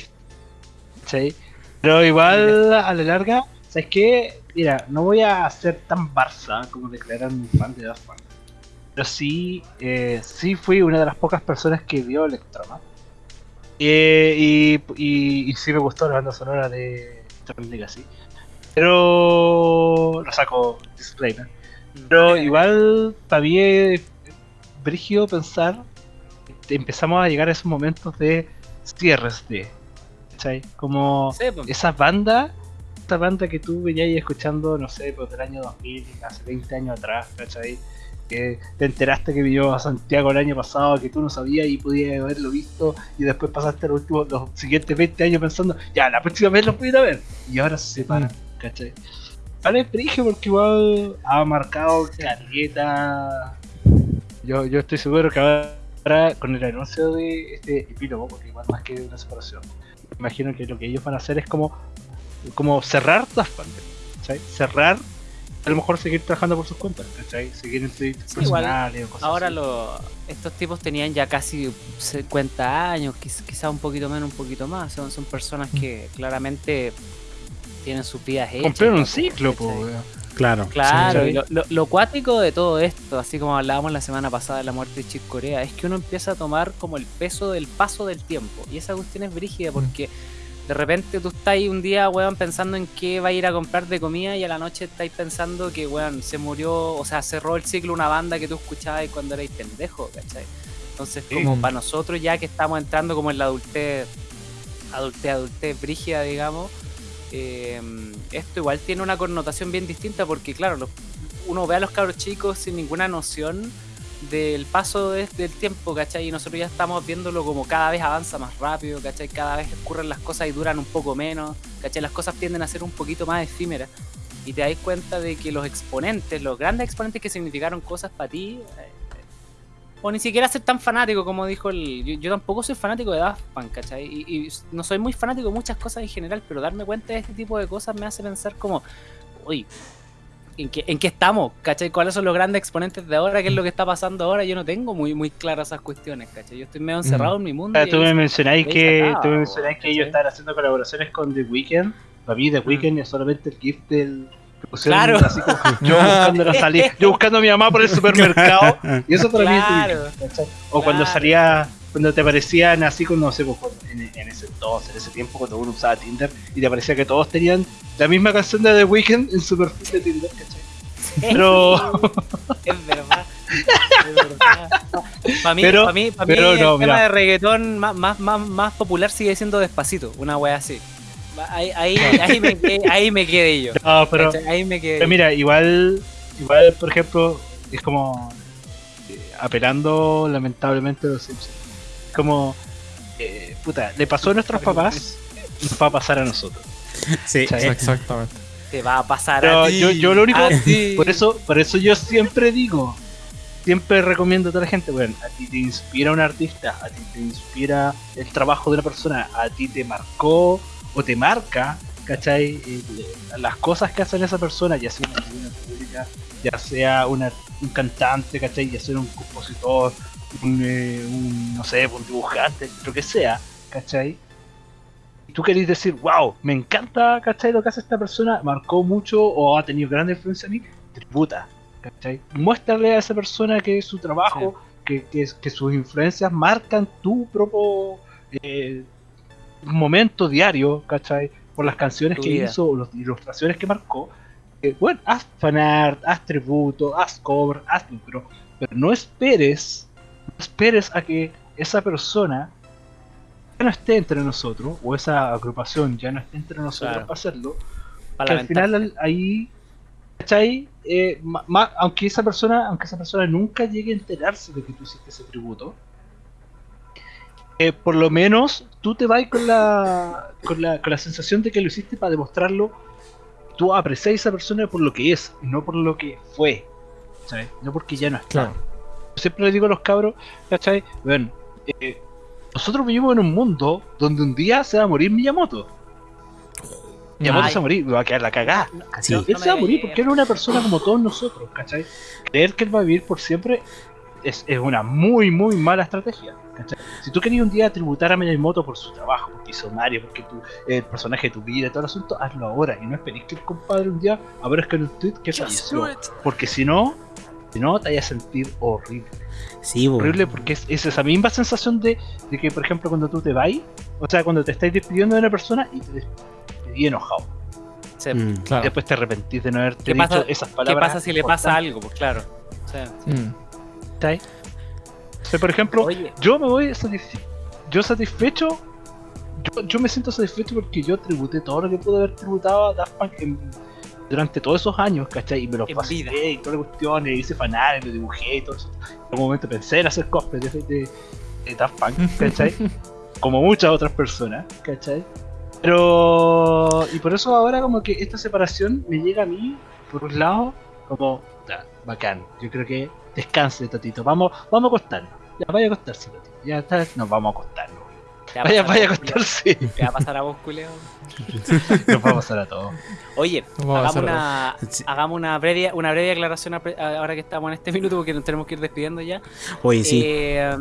Sí. Pero igual, a la larga, ¿sabes qué? Mira, no voy a ser tan Barça como declarar un fan de Daft Punk. Pero sí, eh, sí fui una de las pocas personas que vio Electroma. Eh, y, y, y sí me gustó la banda sonora de Tron Legacy. Pero lo saco disclaimer. Pero igual para mí es brígido pensar empezamos a llegar a esos momentos de cierres de ¿cachai? Como esas bandas, esa banda que tú venías escuchando, no sé, pues del año 2000, hace 20 años atrás, ¿cachai? Que te enteraste que vino a Santiago el año pasado, que tú no sabías y podías haberlo visto, y después pasaste los, últimos, los siguientes 20 años pensando, ya, la próxima vez lo pudiera ver, y ahora se separan, ¿cachai? Vale, prige porque igual ha marcado caleta. Yo, yo estoy seguro que ahora, con el anuncio de este epílogo, porque igual más que una separación, imagino que lo que ellos van a hacer es como, como cerrar Punk, ¿cachai? Cerrar, a lo mejor seguir trabajando por sus cuentas, ¿cachai? Seguir en Sí, personales o cosas Ahora así. lo, estos tipos tenían ya casi 50 años, quiz- quizá un poquito menos, un poquito más. Son, son personas que claramente tienen sus vidas hechas. Cumplieron un ciclo, po. Claro. Claro, Sí. y lo, lo- lo cuático de todo esto, así como hablábamos la semana pasada de la muerte de Chick Corea, es que uno empieza a tomar como el peso del paso del tiempo. Y esa cuestión es brígida porque de repente tú estás ahí un día, weón, pensando en qué va a ir a comprar de comida y a la noche estáis pensando que, weón, se murió, o sea, cerró el ciclo una banda que tú escuchabas cuando erais pendejo, ¿cachai? Entonces, como para nosotros ya que estamos entrando como en la adultez, adultez, adultez brígida, digamos, eh, esto igual tiene una connotación bien distinta porque, claro, los- uno ve a los cabros chicos sin ninguna noción del paso de- del tiempo, ¿cachai? Y nosotros ya estamos viéndolo como cada vez avanza más rápido, ¿cachai? Cada vez ocurren las cosas y duran un poco menos, ¿cachai? Las cosas tienden a ser un poquito más efímeras. Y te das cuenta de que los exponentes, los grandes exponentes que significaron cosas para ti, eh, o ni siquiera ser tan fanático como dijo el... Yo, yo tampoco soy fanático de Daft Punk, ¿cachai? Y, y no soy muy fanático de muchas cosas en general, pero darme cuenta de este tipo de cosas me hace pensar como, uy, ¿en qué, en qué estamos? ¿Cachai? ¿Cuáles son los grandes exponentes de ahora? ¿Qué es lo que está pasando ahora? Yo no tengo muy, muy claras esas cuestiones, ¿cachai? Yo estoy medio encerrado en mi mundo. Ah, tú me mencionáis que, tú me mencionáis que ellos están haciendo colaboraciones con The Weeknd. Para mí The Weeknd es solamente el gift del Claro. así como yo buscando la salida, yo buscando a mi mamá por el supermercado y eso para Claro. mí es. O cuando Claro. salía cuando te aparecían así cuando no sé pues, en, en ese entonces, en ese tiempo cuando uno usaba Tinder y te parecía que todos tenían la misma canción de The Weeknd en su perfil de Tinder, ¿cachai? Pero Es verdad. Es verdad. Para mí, Pero- pa' mí, pa' mí pero el no, tema mira. de reggaetón más, más, más, más popular sigue siendo despacito, una wea así. Ahí, ahí, ahí, me, quedé- ahí me quedé yo. no, pero ahí me quedé. Pero mira, igual, igual, por ejemplo, es como eh, apelando lamentablemente a los Simpsons. Como, eh, puta, le pasó a nuestros papás, nos va a pasar a nosotros. Sí. Exactamente. Te va a pasar Pero a ti. yo, yo lo único, a ti. por eso, por eso yo siempre digo, siempre recomiendo a toda la gente, bueno, a ti te inspira un artista, a ti te inspira el trabajo de una persona, a ti te marcó o te marca, ¿cachai? Eh, las cosas que hace esa persona, ya sea una figura pública, ya sea una- un cantante, ¿cachai? Ya sea un compositor, un, eh, un, no sé, un dibujante, lo que sea, ¿cachai? Y tú querés decir, wow, me encanta, ¿cachai? Lo que hace esta persona, marcó mucho o ha tenido gran influencia en mí, tributa, ¿cachai? Muéstrale a esa persona que su trabajo, que, que, que sus influencias marcan tu propio eh, momento diario, ¿cachai? Por las canciones Tu que vida. hizo o las ilustraciones que marcó. Eh, bueno, haz fanart, haz tributo, haz cover, hazlo, pero, pero no esperes, no esperes a que esa persona ya no esté entre nosotros, o esa agrupación ya no esté entre nosotros Claro. para hacerlo, Para que al final al- ahí, ¿cachai? Eh, ma- ma- aunque esa persona, aunque esa persona nunca llegue a enterarse de que tú hiciste ese tributo, eh, por lo menos tú te vas con la, con la con la sensación de que lo hiciste para demostrarlo. Tú aprecias a esa persona por lo que es y no por lo que fue, ¿sabes? No porque ya no está. Claro. Yo siempre le digo a los cabros, ¿cachai? Bueno, eh, nosotros vivimos en un mundo donde un día se va a morir Miyamoto. Miyamoto Ay. se va a morir, va a quedar la cagada. Sí. Él se va a morir porque era una persona como todos nosotros, ¿cachai? Creer que él va a vivir por siempre es, es una muy, muy mala estrategia. ¿cachai? Si tú querías un día tributar a Miyamoto por su trabajo, porque hizo Mario, porque tú, el personaje de tu vida y todo el asunto, hazlo ahora y no esperes que el compadre un día aparezca en un tweet que falleció. Porque si no, si no, te vayas a sentir horrible. Sí. Horrible porque es, es esa misma sensación de, de que, por ejemplo, cuando tú te vas, o sea, cuando te estás despidiendo de una persona y te despedís enojado. Sí. Mm. Claro. Después te arrepentís de no haberte ¿Qué dicho pasa, esas ¿Qué palabras. pasa si le pasa algo? Pues claro. O sea, Mm. Por ejemplo, Oye, yo me voy satisfe- yo satisfecho yo, yo me siento satisfecho porque yo tributé todo lo que pude haber tributado a Daft Punk en- durante todos esos años, ¿cachai? Y me los En pasé vida. y todas las cuestiones, hice fanart, lo dibujé y todo eso. En algún momento pensé en hacer cosplay de, de, de Daft Punk, ¿cachai? Como muchas otras personas, ¿cachai? Pero... Y por eso ahora como que esta separación me llega a mí, por un lado, como... Bacán. Yo creo que descanse, Tatito. Vamos, vamos a acostarnos. Ya, vaya a acostarse, Tatito. Ya está, nos vamos a acostarnos. ¿Te va a Vaya, vaya a Julio? acostarse. ¿Te va a pasar a vos, culeo? Nos va a pasar a todos. Oye, hagamos una, Sí. hagamos una breve, una breve aclaración ahora que estamos en este minuto porque nos tenemos que ir despidiendo ya. Oye, sí. Eh,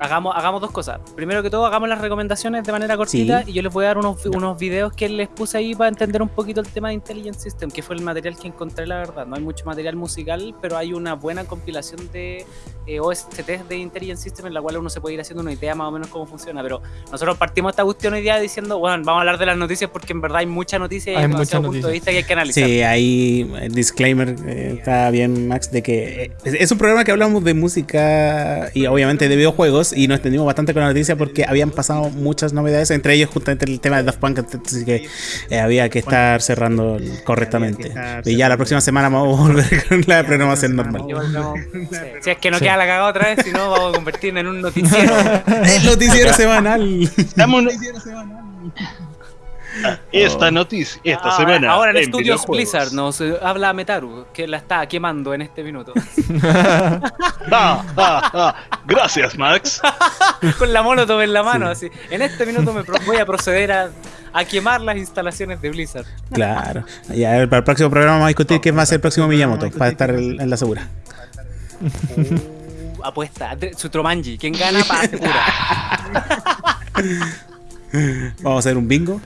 hagamos, hagamos dos cosas. Primero que todo, hagamos las recomendaciones de manera cortita Sí. y yo les voy a dar unos, unos videos que les puse ahí para entender un poquito el tema de Intelligent System, que fue el material que encontré, la verdad. No hay mucho material musical, pero hay una buena compilación de eh, OSTs de Intelligent System en la cual uno se puede ir haciendo una idea más o menos cómo funciona. Pero nosotros partimos esta cuestión hoy día diciendo, bueno, vamos a hablar de las noticias porque en verdad hay mucha noticia y Hay hay mucha demasiado punto de vista que hay que analizar. Sí, ahí el disclaimer eh, está bien, Max, de que eh, es, es un programa que hablamos de música y obviamente de videojuegos y nos extendimos bastante con la noticia porque habían pasado muchas novedades, entre ellos justamente el tema de Daft Punk, así que eh, había que estar cerrando correctamente. Y ya la próxima semana vamos a volver con la programación normal. Y. Si es que no queda la cagada otra vez, si no, vamos a convertirnos en un noticiero. El noticiero semanal. Dame un- Esta noticia, esta Ah, semana. Ahora en, en Estudios videojuegos. Blizzard nos eh, habla Metaru, que la está quemando en este minuto. Ah, ah, ah. Gracias, Max. Con la molotov en la mano, así. En este minuto me voy a proceder a, a quemar las instalaciones de Blizzard. Claro. Ya, a ver, para el próximo programa vamos a discutir quién va a ser el próximo Miyamoto, para estar en en la segura. Uh, apuesta, Dre- Sutromanji, quien gana para segura. Vamos a hacer un bingo.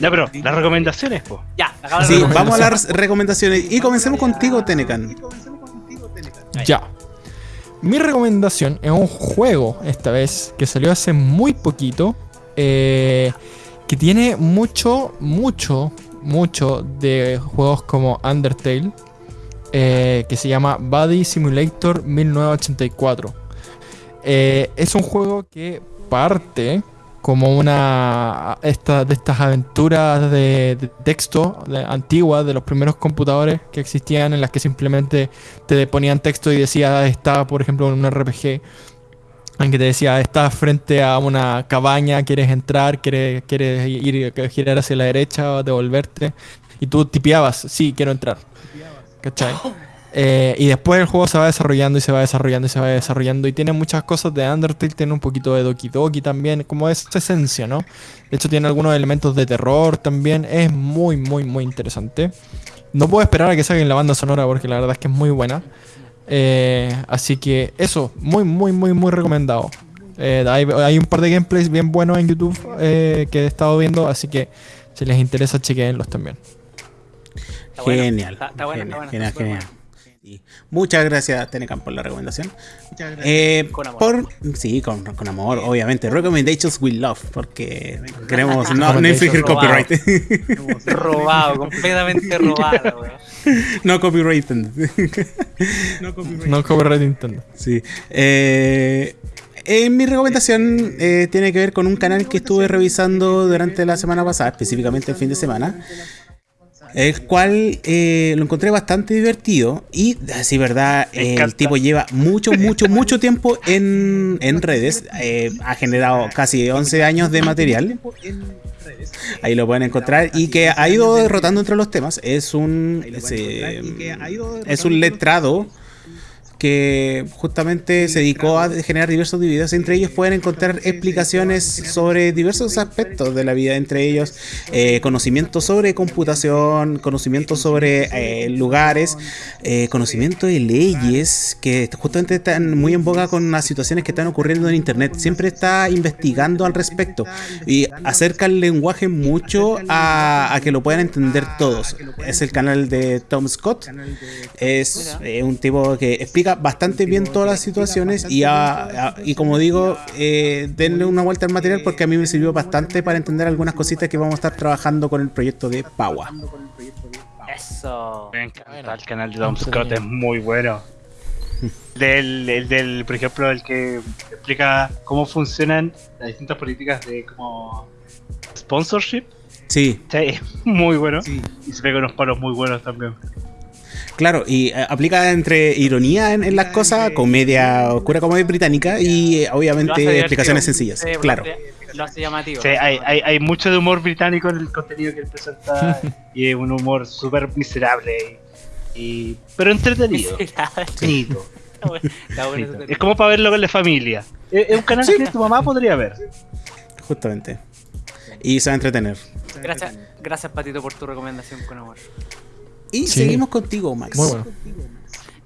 Ya, pero las recomendaciones, po. Ya, acabamos Sí, vamos a las recomendaciones y comencemos contigo, Tenecan. Ya. Mi recomendación es un juego, esta vez, que salió hace muy poquito. eh, que tiene mucho, mucho, mucho de juegos como Undertale. eh, que se llama Body Simulator 1984. Eh, es un juego que parte como una esta, de estas aventuras de, texto de- antiguas de los primeros computadores que existían en las que simplemente te ponían texto y decía estaba por ejemplo en un RPG en que te decía estás frente a una cabaña quieres entrar quieres, quieres ir girar hacia la derecha o devolverte y tú tipeabas sí quiero entrar ¿cachai? Eh, y después el juego se va desarrollando y se va desarrollando y se va desarrollando. Y tiene muchas cosas de Undertale, tiene un poquito de Doki Doki también, como esa esencia, ¿no? De hecho, tiene algunos elementos de terror también. Es muy, muy, muy interesante. No puedo esperar a que salga en la banda sonora porque la verdad es que es muy buena. Eh, así que eso, muy, muy, muy, muy recomendado. Eh, hay, hay un par de gameplays bien buenos en YouTube eh, que he estado viendo, así que si les interesa, chequenlos también. Genial. está- está bueno, está genial, bueno, genial. Sí. Muchas gracias, Tenecan, por la recomendación. Eh, Con amor. Por, sí, con, con amor, obviamente. Recommendations with love, porque queremos no, no infringir copyright. Robado, completamente robado, no copyright. No copyright Nintendo. Sí. Eh, en mi recomendación eh, tiene que ver con un canal que estuve revisando durante la semana pasada, específicamente el fin de semana. El cual eh, lo encontré bastante divertido y, así verdad, Me eh, el tipo lleva mucho, mucho, mucho tiempo en, en redes. eh, ha generado casi 11 años de material. Ahí lo pueden encontrar y que ha ido derrotando entre los temas. Es un, es, eh, es un letrado que justamente se dedicó a generar diversos videos. Entre ellos pueden encontrar explicaciones sobre diversos aspectos de la vida, entre ellos eh, conocimiento sobre computación, conocimiento sobre eh, lugares, eh, conocimiento de leyes que justamente están muy en boga con las situaciones que están ocurriendo en internet. Siempre está investigando al respecto y acerca el lenguaje mucho a, que lo puedan entender todos. Es el canal de Tom Scott. Es un tipo que explica bastante bien todas las situaciones y, y como digo, eh, denle una vuelta al material porque a mí me sirvió bastante para entender algunas cositas que vamos a estar trabajando con el proyecto de Paua. Eso. el canal de Tom Scott es muy bueno. Del, el del, por ejemplo, el que explica cómo funcionan las distintas políticas de como sponsorship. Sí. muy bueno. Y se pega unos palos muy buenos también. Claro, y eh, aplica entre ironía en, las cosas, comedia oscura, comedia británica y eh, obviamente explicaciones sencillas. claro. Lo hace llamativo. Sí, hay, hay, hay, mucho de humor británico en el contenido que él presenta y es un humor súper miserable, y, pero entretenido. Es como para verlo con la familia. Es, un canal que tu mamá podría ver. Justamente. Y se va a entretener. Gracias, gracias Patito por tu recomendación con amor. Y seguimos contigo, Max. Muy bueno.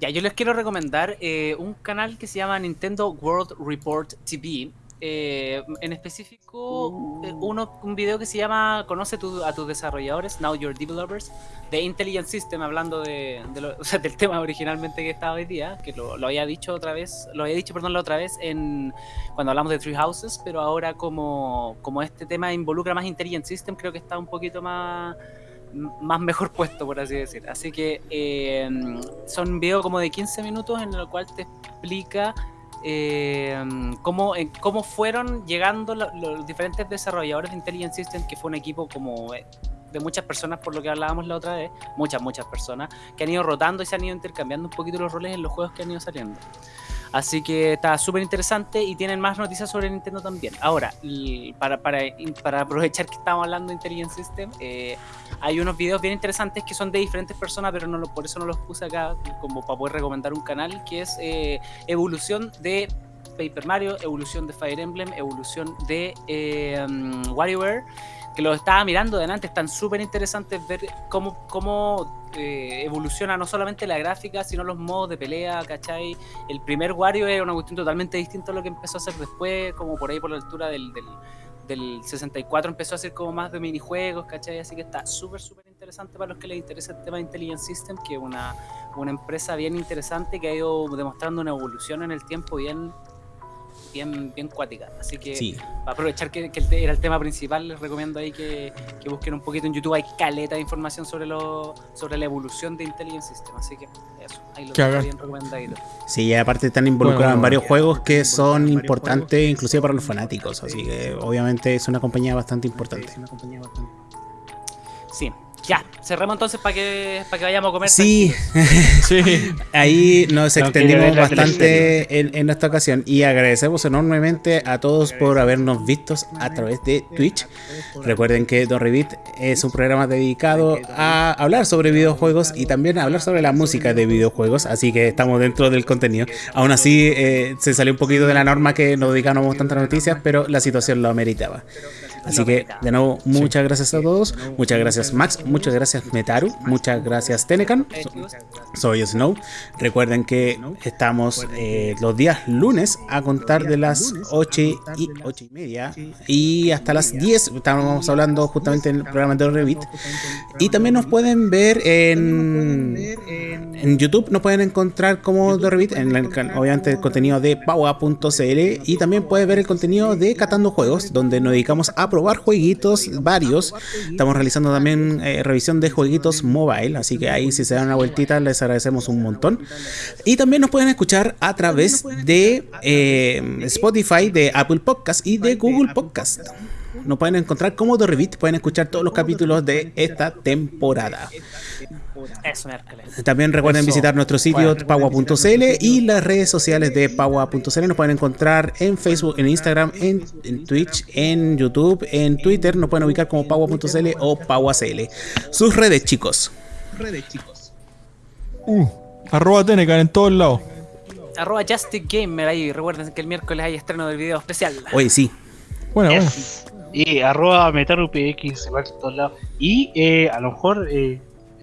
Ya, yo les quiero recomendar eh, un canal que se llama Nintendo World Report TV. Eh, en específico, eh, uno, un video que se llama Conoce a tus desarrolladores, Now Your Developers, de Intelligent System, hablando de, del tema originalmente que estaba hoy día, que lo, había dicho otra vez, lo había dicho, perdón, la otra vez en cuando hablamos de Three Houses, pero ahora como, como este tema involucra más Intelligent System, creo que está un poquito más más mejor puesto, por así decir. Así que eh, son videos como de 15 minutos en el cual te explica eh, cómo, eh, cómo fueron llegando los, diferentes desarrolladores de Intelligent System, que fue un equipo como eh, de muchas personas, por lo que hablábamos la otra vez, muchas, muchas personas, que han ido rotando y se han ido intercambiando un poquito los roles en los juegos que han ido saliendo. Así que está súper interesante y tienen más noticias sobre Nintendo también. Ahora, para, aprovechar que estamos hablando de Intelligent System, eh, hay unos videos bien interesantes que son de diferentes personas, pero no por eso no los puse acá como para poder recomendar un canal, que es eh, evolución de Paper Mario, evolución de Fire Emblem, evolución de eh, mm, que lo estaba mirando delante, están súper interesantes ver cómo, cómo eh, evoluciona no solamente la gráfica, sino los modos de pelea, ¿cachai? El primer Wario era una cuestión totalmente distinta a lo que empezó a hacer después, como por ahí por la altura del, del, del 64 empezó a hacer como más de minijuegos, ¿cachai? Así que está súper, súper interesante para los que les interesa el tema de Intelligent System, que es una, una empresa bien interesante que ha ido demostrando una evolución en el tiempo bien bien, bien cuática. Así que para aprovechar que, era el tema principal, les recomiendo ahí que, busquen un poquito en YouTube. Hay caleta de información sobre lo, sobre la evolución de Intelligent System. Así que eso, ahí lo tengo bien recomendadito. Sí, y aparte están involucrados en varios juegos que son importantes, inclusive para los fanáticos. Así que obviamente es una compañía bastante importante. Sí, ya, cerremos entonces para que, para que vayamos a comer. Sí, sí. ahí nos extendimos bastante en, en, esta ocasión y agradecemos enormemente a todos por habernos visto a través de Twitch. Recuerden que Don Revit es un programa dedicado a hablar sobre videojuegos y también a hablar sobre la música de videojuegos, así que estamos dentro del contenido. Aún así, eh, se salió un poquito de la norma que nos dedicamos tantas noticias, pero la situación lo ameritaba. Así que, de nuevo, muchas gracias a todos. Muchas gracias, Max. Muchas gracias, Metaru. Muchas gracias, Tenecan. soy Snow. Recuerden que estamos eh, los días lunes a contar de las 8 y, 8 y media y hasta las 10. Estamos hablando justamente en el programa de Revit. Y también nos pueden ver en, en YouTube. Nos pueden encontrar como The Revit, en obviamente el contenido de paua.cl. Y también pueden ver el contenido de Catando Juegos, donde nos dedicamos a probar jueguitos varios. Estamos realizando también eh, revisión de jueguitos mobile, así que ahí si se dan una vueltita les agradecemos un montón. Y también nos pueden escuchar a través de eh, Spotify, de Apple Podcast y de Google Podcast. Nos pueden encontrar como The Revit, pueden escuchar todos los capítulos de esta temporada. También recuerden visitar nuestro sitio paua.cl y las redes sociales de paua.cl. Nos pueden encontrar en Facebook, en Instagram, en, Twitch, en YouTube, en Twitter. Nos pueden ubicar como paua.cl o pauacl. Sus redes, chicos. Redes, chicos. Uh, arroba Tenecan en todos lados. arroba justicgamer ahí. Recuerden que el miércoles hay estreno del video especial. Oye, sí. Bueno, bueno. Y arroba metarupx igual en todos lados. Y eh, a lo mejor, eh,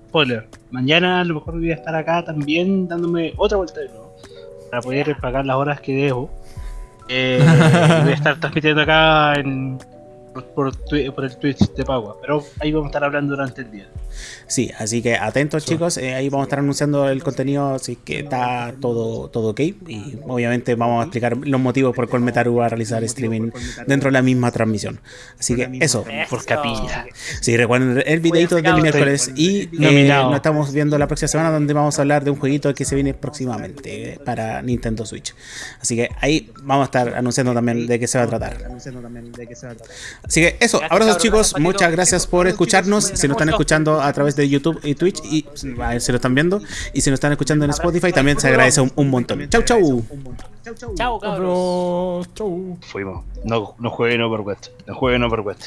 spoiler, mañana a lo mejor voy a estar acá también dándome otra vuelta de nuevo. Para poder pagar las horas que debo. Eh, voy a estar transmitiendo acá en, por, por, por el Twitch de Pagua. Pero ahí vamos a estar hablando durante el día. Sí, así que atentos chicos, eh, ahí vamos a estar anunciando el contenido, así que está todo, todo ok. Y obviamente vamos a explicar los motivos por cuál Metaru va a realizar streaming dentro de la misma transmisión. Así que eso. Por capilla. Sí, recuerden el videito del miércoles y eh, nos estamos viendo la próxima semana donde vamos a hablar de un jueguito que se viene próximamente para Nintendo Switch. Así que ahí vamos a estar anunciando también de qué se va a tratar. Así que eso, abrazos chicos, muchas gracias por escucharnos. Si nos están escuchando a través de YouTube y Twitch y a si lo están viendo y si nos están escuchando en Spotify también se agradece un, un montón. Chau chau. Chao, cabros. Cabros, chau. Fuimos. No, no jueguen Overwatch. No jueguen Overwatch.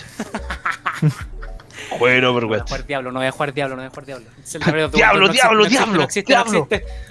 jueguen No voy a Overwatch. jugar Diablo, no voy a jugar Diablo, no voy a jugar Diablo. Diablo, diablo, no existe, diablo, no existe, no diablo. existe.